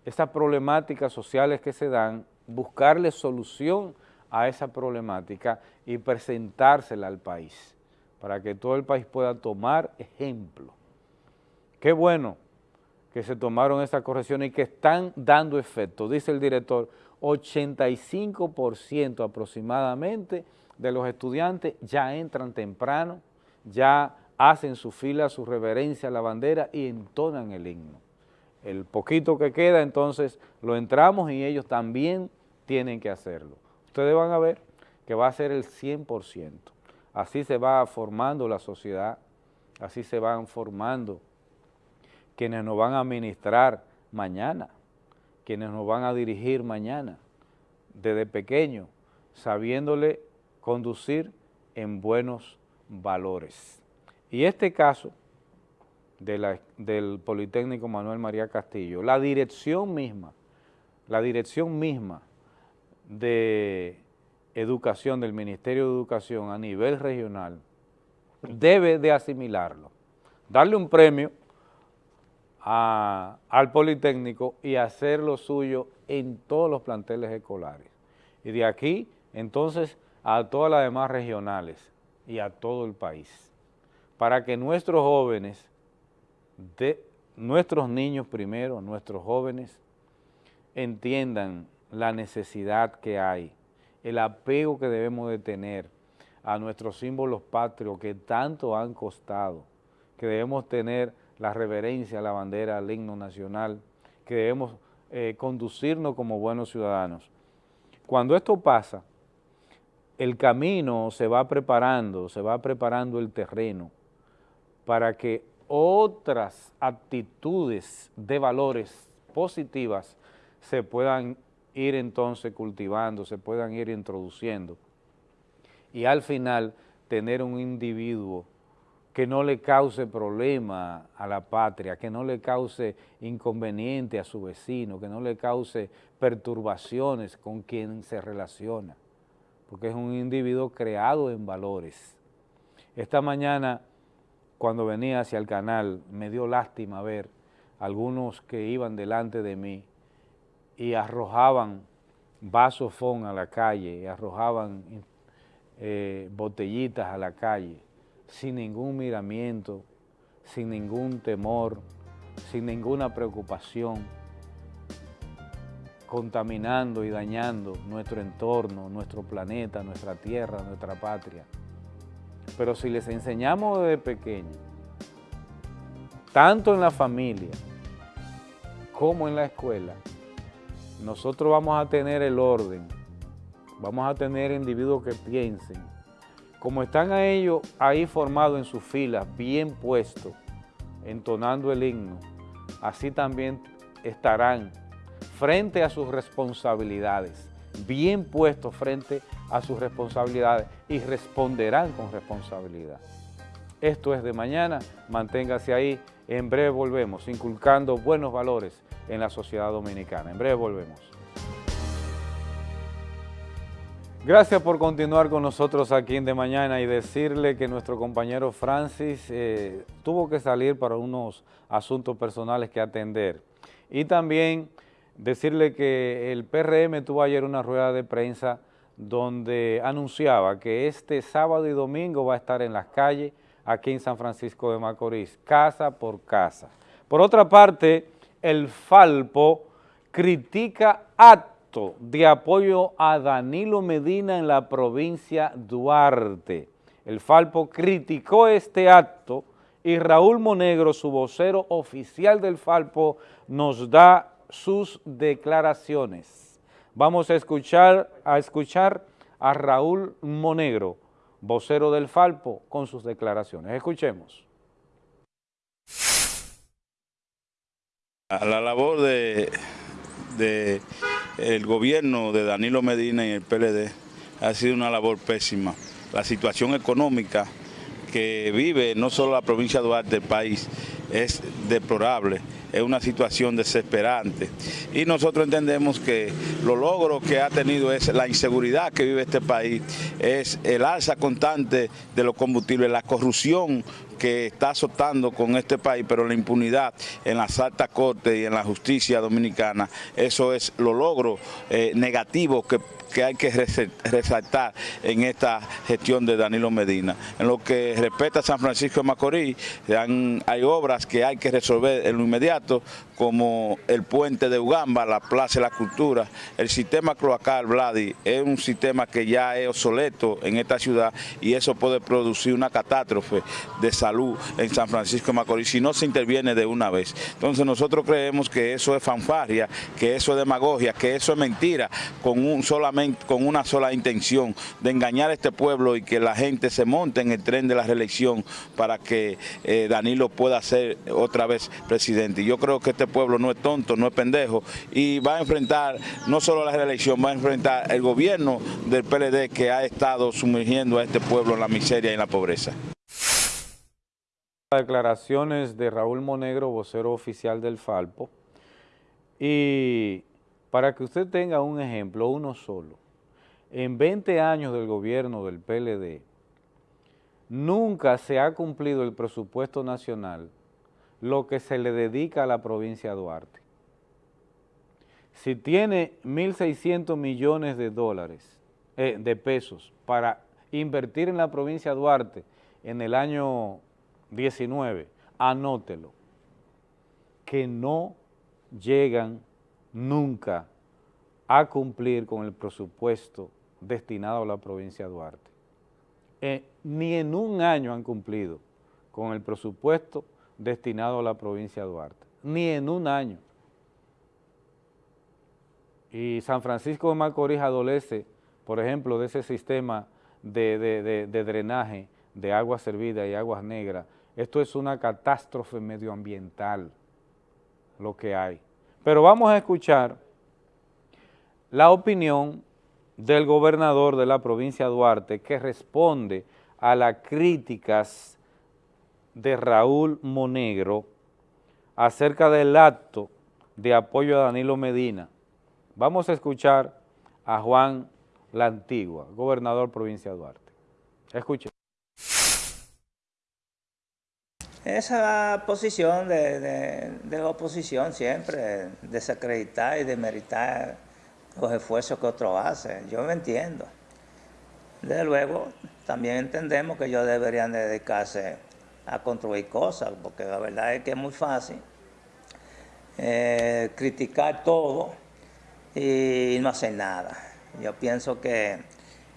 [SPEAKER 2] esas problemáticas sociales que se dan, buscarle solución a esa problemática y presentársela al país, para que todo el país pueda tomar ejemplo. Qué bueno que se tomaron estas correcciones y que están dando efecto. Dice el director, 85% aproximadamente de los estudiantes ya entran temprano, ya hacen su fila, su reverencia a la bandera y entonan el himno. El poquito que queda, entonces, lo entramos y ellos también tienen que hacerlo. Ustedes van a ver que va a ser el 100%. Así se va formando la sociedad, así se van formando quienes nos van a administrar mañana quienes nos van a dirigir mañana, desde pequeño, sabiéndole conducir en buenos valores. Y este caso del Politécnico Manuel María Castillo, la dirección misma, la dirección misma de educación, del Ministerio de Educación a nivel regional, debe de asimilarlo, darle un premio al Politécnico y hacer lo suyo en todos los planteles escolares. Y de aquí, entonces, a todas las demás regionales y a todo el país, para que nuestros jóvenes, de, nuestros niños primero, nuestros jóvenes, entiendan la necesidad que hay, el apego que debemos de tener a nuestros símbolos patrios que tanto han costado, que debemos tener la reverencia a la bandera, al himno nacional, que debemos eh, conducirnos como buenos ciudadanos. Cuando esto pasa, el camino se va preparando, se va preparando el terreno para que otras actitudes de valores positivas se puedan ir entonces cultivando, se puedan ir introduciendo y al final tener un individuo que no le cause problema a la patria, que no le cause inconveniente a su vecino, que no le cause perturbaciones con quien se relaciona, porque es un individuo creado en valores. Esta mañana, cuando venía hacia el canal, me dio lástima ver algunos que iban delante de mí y arrojaban vasos fon a la calle, y arrojaban eh, botellitas a la calle, sin ningún miramiento, sin ningún temor, sin ninguna preocupación, contaminando y dañando nuestro entorno, nuestro planeta, nuestra tierra, nuestra patria. Pero si les enseñamos desde pequeños, tanto en la familia como en la escuela, nosotros vamos a tener el orden, vamos a tener individuos que piensen, como están a ellos ahí formados en sus filas, bien puestos, entonando el himno, así también estarán frente a sus responsabilidades, bien puestos frente a sus responsabilidades y responderán con responsabilidad. Esto es de mañana, manténgase ahí, en breve volvemos, inculcando buenos valores en la sociedad dominicana. En breve volvemos. Gracias por continuar con nosotros aquí en De Mañana y decirle que nuestro compañero Francis eh, tuvo que salir para unos asuntos personales que atender. Y también decirle que el PRM tuvo ayer una rueda de prensa donde anunciaba que este sábado y domingo va a estar en las calles aquí en San Francisco de Macorís, casa por casa. Por otra parte, el Falpo critica de apoyo a Danilo Medina en la provincia Duarte. El Falpo criticó este acto y Raúl Monegro, su vocero oficial del Falpo, nos da sus declaraciones. Vamos a escuchar a, escuchar a Raúl Monegro, vocero del Falpo, con sus declaraciones. Escuchemos.
[SPEAKER 32] A la labor de el gobierno de Danilo Medina y el PLD ha sido una labor pésima. La situación económica que vive no solo la provincia de Duarte, el país, es deplorable, es una situación desesperante. Y nosotros entendemos que los logros que ha tenido es la inseguridad que vive este país, es el alza constante de los combustibles, la corrupción que está azotando con este país, pero la impunidad en las altas cortes y en la justicia dominicana, eso es lo logro eh, negativo que hay que resaltar en esta gestión de Danilo Medina. En lo que respecta a San Francisco de Macorís, hay obras que hay que resolver en lo inmediato, como el puente de Ugamba, la Plaza de la Cultura, el sistema cloacal Vladi es un sistema que ya es obsoleto en esta ciudad y eso puede producir una catástrofe de salud en San Francisco de Macorís si no se interviene de una vez. Entonces nosotros creemos que eso es fanfarria, que eso es demagogia, que eso es mentira, con un solamente con una sola intención de engañar a este pueblo y que la gente se monte en el tren de la reelección para que eh, Danilo pueda ser otra vez presidente. yo creo que este pueblo no es tonto, no es pendejo y va a enfrentar no solo la reelección, va a enfrentar el gobierno del PLD que ha estado sumergiendo a este pueblo en la miseria y en la pobreza.
[SPEAKER 2] Declaraciones de Raúl Monegro, vocero oficial del Falpo, y para que usted tenga un ejemplo, uno solo, en 20 años del gobierno del PLD, nunca se ha cumplido el presupuesto nacional lo que se le dedica a la provincia de Duarte. Si tiene 1.600 millones de dólares, eh, de pesos, para invertir en la provincia de Duarte en el año 19, anótelo, que no llegan nunca a cumplir con el presupuesto destinado a la provincia de Duarte. Eh, ni en un año han cumplido con el presupuesto destinado a la provincia de Duarte, ni en un año. Y San Francisco de Macorís adolece, por ejemplo, de ese sistema de, de drenaje de agua servida y aguas negras. Esto es una catástrofe medioambiental, lo que hay. Pero vamos a escuchar la opinión del gobernador de la provincia de Duarte que responde a las críticas de Raúl Monegro acerca del acto de apoyo a Danilo Medina. Vamos a escuchar a Juan La Antigua, gobernador provincia de Duarte. Escuchen.
[SPEAKER 33] Esa posición de, de, de la oposición siempre, desacreditar y demeritar los esfuerzos que otros hacen. Yo me entiendo. Desde luego, también entendemos que ellos deberían dedicarse a construir cosas, porque la verdad es que es muy fácil eh, criticar todo y no hacer nada. Yo pienso que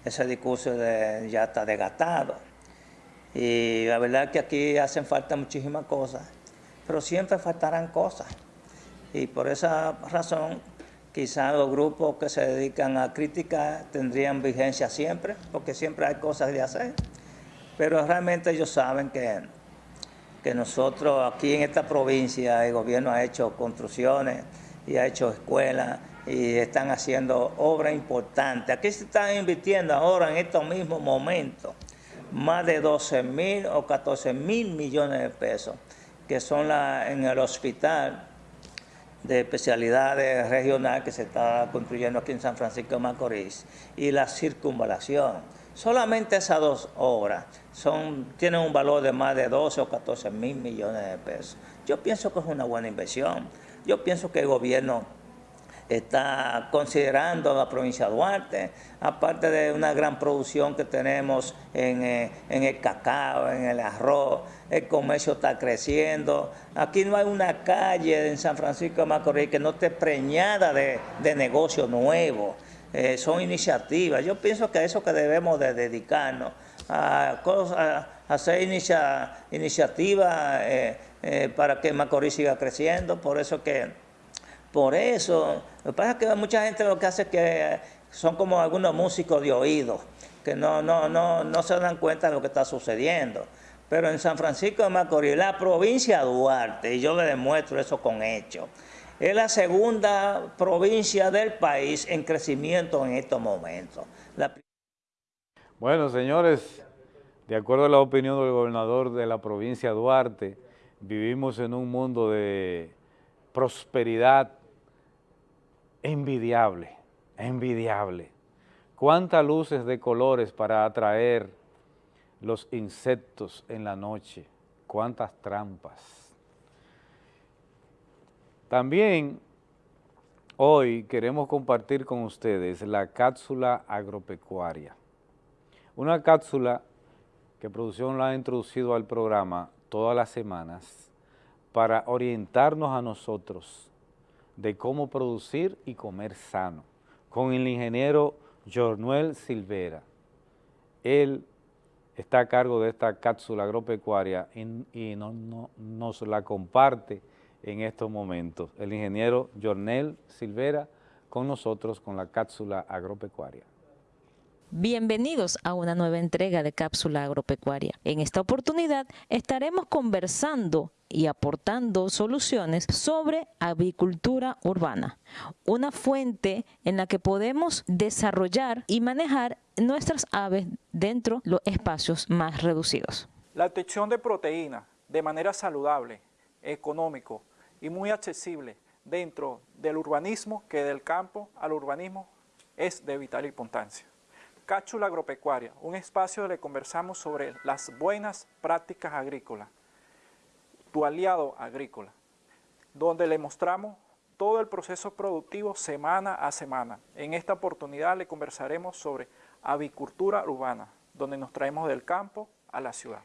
[SPEAKER 33] ese discurso ya está desgastado. Y la verdad que aquí hacen falta muchísimas cosas, pero siempre faltarán cosas. Y por esa razón Quizás los grupos que se dedican a crítica tendrían vigencia siempre, porque siempre hay cosas de hacer. Pero realmente ellos saben que, que nosotros aquí en esta provincia el gobierno ha hecho construcciones y ha hecho escuelas y están haciendo obras importantes. Aquí se están invirtiendo ahora en estos mismos momentos más de 12 mil o 14 mil millones de pesos, que son la, en el hospital de especialidades regional que se está construyendo aquí en San Francisco de Macorís y la circunvalación. Solamente esas dos obras son, tienen un valor de más de 12 o 14 mil millones de pesos. Yo pienso que es una buena inversión. Yo pienso que el gobierno está considerando la provincia de Duarte, aparte de una gran producción que tenemos en, eh, el cacao, en el arroz, el comercio está creciendo. Aquí no hay una calle en San Francisco de Macorís que no esté preñada de, de negocios nuevos. Eh, son iniciativas. Yo pienso que a eso que debemos de dedicarnos, a, cosas, a hacer iniciativas eh, para que Macorís siga creciendo. Por eso que por eso, lo que pasa es que mucha gente lo que hace es que son como algunos músicos de oído, que no, no, no, no se dan cuenta de lo que está sucediendo. Pero en San Francisco de Macorís, la provincia de Duarte, y yo le demuestro eso con hechos, es la segunda provincia del país en crecimiento en estos momentos.
[SPEAKER 2] Bueno, señores, de acuerdo a la opinión del gobernador de la provincia de Duarte, vivimos en un mundo de prosperidad envidiable, envidiable. Cuántas luces de colores para atraer los insectos en la noche, cuántas trampas. También hoy queremos compartir con ustedes la cápsula agropecuaria. Una cápsula que producción la ha introducido al programa todas las semanas para orientarnos a nosotros de cómo producir y comer sano, con el ingeniero Jornuel Silvera. Él está a cargo de esta cápsula agropecuaria y, nos la comparte en estos momentos. El ingeniero Jornel Silvera con nosotros con la cápsula agropecuaria.
[SPEAKER 34] Bienvenidos a una nueva entrega de Cápsula Agropecuaria. En esta oportunidad estaremos conversando y aportando soluciones sobre avicultura urbana, una fuente en la que podemos desarrollar y manejar nuestras aves dentro de los espacios más reducidos.
[SPEAKER 35] La obtención de proteína de manera saludable, económico y muy accesible dentro del urbanismo que del campo al urbanismo es de vital importancia. Cáchula Agropecuaria, un espacio donde conversamos sobre las buenas prácticas agrícolas, tu aliado agrícola, donde le mostramos todo el proceso productivo semana a semana. En esta oportunidad le conversaremos sobre avicultura urbana, donde nos traemos del campo a la ciudad.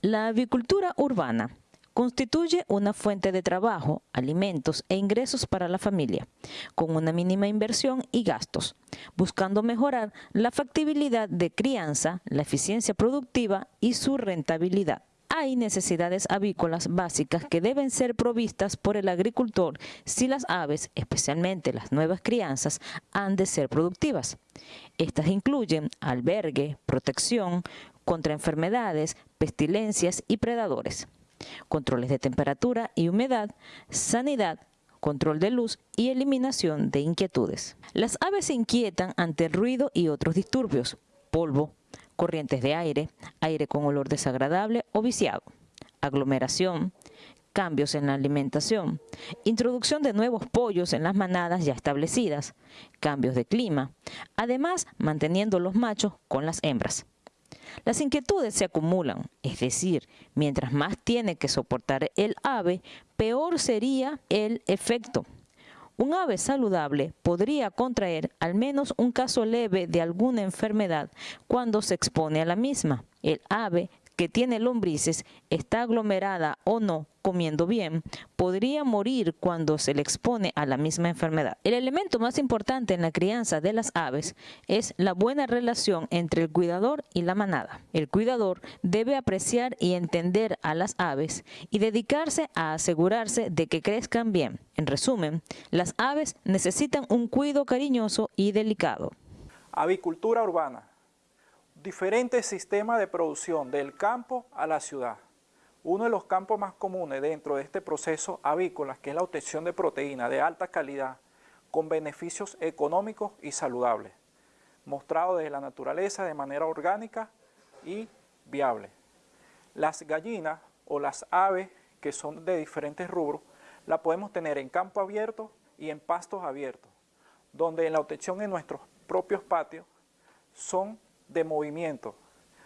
[SPEAKER 34] La avicultura urbana constituye una fuente de trabajo, alimentos e ingresos para la familia, con una mínima inversión y gastos, buscando mejorar la factibilidad de crianza, la eficiencia productiva y su rentabilidad. Hay necesidades avícolas básicas que deben ser provistas por el agricultor si las aves, especialmente las nuevas crianzas, han de ser productivas. Estas incluyen albergue, protección, contra enfermedades, pestilencias y predadores, controles de temperatura y humedad, sanidad, control de luz y eliminación de inquietudes. Las aves se inquietan ante el ruido y otros disturbios, polvo, corrientes de aire, aire con olor desagradable o viciado, aglomeración, cambios en la alimentación, introducción de nuevos pollos en las manadas ya establecidas, cambios de clima, además manteniendo los machos con las hembras. Las inquietudes se acumulan, es decir, mientras más tiene que soportar el ave, peor sería el efecto. Un ave saludable podría contraer al menos un caso leve de alguna enfermedad cuando se expone a la misma. El ave que tiene lombrices, está aglomerada o no, comiendo bien, podría morir cuando se le expone a la misma enfermedad. El elemento más importante en la crianza de las aves es la buena relación entre el cuidador y la manada. El cuidador debe apreciar y entender a las aves y dedicarse a asegurarse de que crezcan bien. En resumen, las aves necesitan un cuidado cariñoso y delicado.
[SPEAKER 35] Avicultura urbana diferentes sistemas de producción del campo a la ciudad. Uno de los campos más comunes dentro de este proceso avícola, que es la obtención de proteína de alta calidad, con beneficios económicos y saludables, mostrado desde la naturaleza de manera orgánica y viable. Las gallinas o las aves que son de diferentes rubros, la podemos tener en campo abierto y en pastos abiertos, donde en la obtención en nuestros propios patios son de movimiento,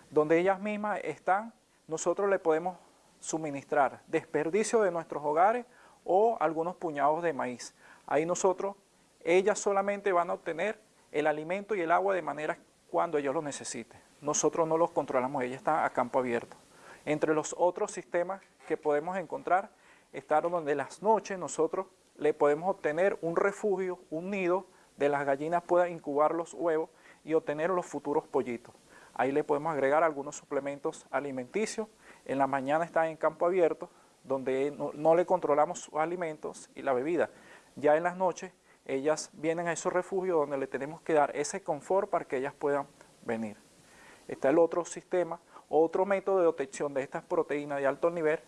[SPEAKER 35] donde ellas mismas están, nosotros le podemos suministrar desperdicio de nuestros hogares o algunos puñados de maíz. Ahí nosotros, ellas solamente van a obtener el alimento y el agua de manera cuando ellos lo necesiten. Nosotros no los controlamos, ellas están a campo abierto. Entre los otros sistemas que podemos encontrar, están donde las noches nosotros le podemos obtener un refugio, un nido, de las gallinas puedan incubar los huevos y obtener los futuros pollitos. Ahí le podemos agregar algunos suplementos alimenticios. En la mañana están en campo abierto, donde no, le controlamos sus alimentos y la bebida. Ya en las noches, ellas vienen a esos refugios donde le tenemos que dar ese confort para que ellas puedan venir. Está el otro sistema, otro método de obtención de estas proteínas de alto nivel,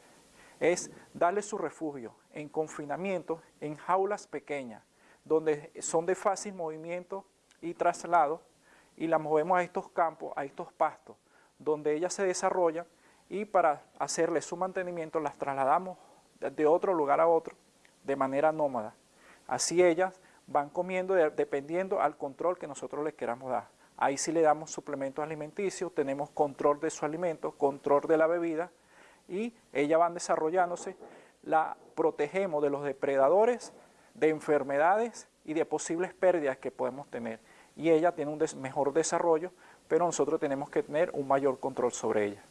[SPEAKER 35] es darle su refugio en confinamiento en jaulas pequeñas, donde son de fácil movimiento y traslado y la movemos a estos campos, a estos pastos, donde ellas se desarrollan y para hacerle su mantenimiento las trasladamos de otro lugar a otro de manera nómada. Así ellas van comiendo dependiendo al control que nosotros les queramos dar. Ahí sí le damos suplementos alimenticios, tenemos control de su alimento, control de la bebida y ellas van desarrollándose, la protegemos de los depredadores, de enfermedades y de posibles pérdidas que podemos tener y ella tiene un mejor desarrollo, pero nosotros tenemos que tener un mayor control sobre ella.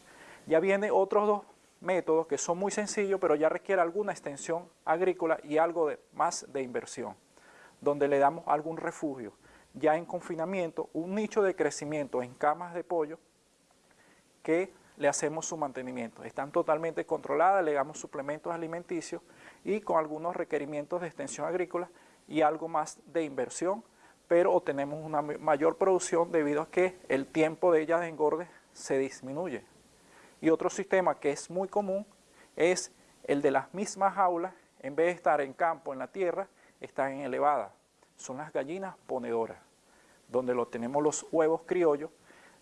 [SPEAKER 35] Ya vienen otros dos métodos que son muy sencillos, pero ya requiere alguna extensión agrícola y algo más de inversión, donde le damos algún refugio, ya en confinamiento, un nicho de crecimiento en camas de pollo que le hacemos su mantenimiento. Están totalmente controladas, le damos suplementos alimenticios y con algunos requerimientos de extensión agrícola y algo más de inversión pero obtenemos una mayor producción debido a que el tiempo de ellas de engorde se disminuye. Y otro sistema que es muy común es el de las mismas jaulas, en vez de estar en campo, en la tierra, están en elevada. Son las gallinas ponedoras, donde lo tenemos los huevos criollos.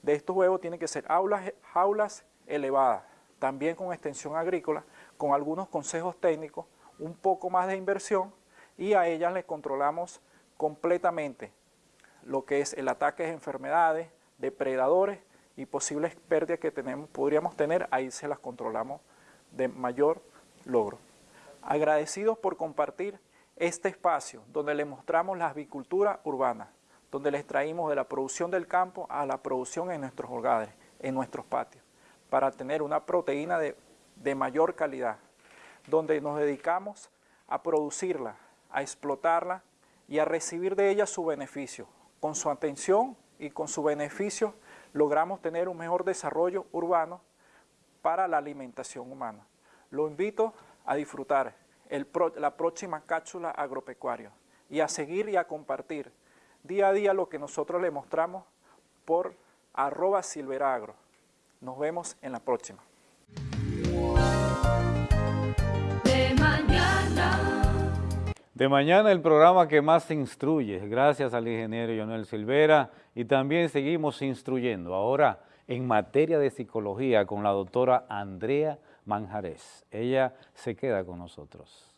[SPEAKER 35] De estos huevos tienen que ser jaulas, jaulas elevadas, también con extensión agrícola, con algunos consejos técnicos, un poco más de inversión y a ellas les controlamos completamente lo que es el ataque de enfermedades, depredadores y posibles pérdidas que tenemos, podríamos tener, ahí se las controlamos de mayor logro. Agradecidos por compartir este espacio donde les mostramos la avicultura urbana, donde les traímos de la producción del campo a la producción en nuestros hogares, en nuestros patios, para tener una proteína de, de mayor calidad, donde nos dedicamos a producirla, a explotarla y a recibir de ella su beneficio. Con su atención y con su beneficio logramos tener un mejor desarrollo urbano para la alimentación humana. Lo invito a disfrutar la próxima cápsula agropecuaria y a seguir y a compartir día a día lo que nosotros le mostramos por arroba silveragro. Nos vemos en la próxima.
[SPEAKER 2] De mañana el programa que más se instruye, gracias al ingeniero Jonel Silvera, y también seguimos instruyendo ahora en materia de psicología con la doctora Andrea Manjarés. Ella se queda con nosotros.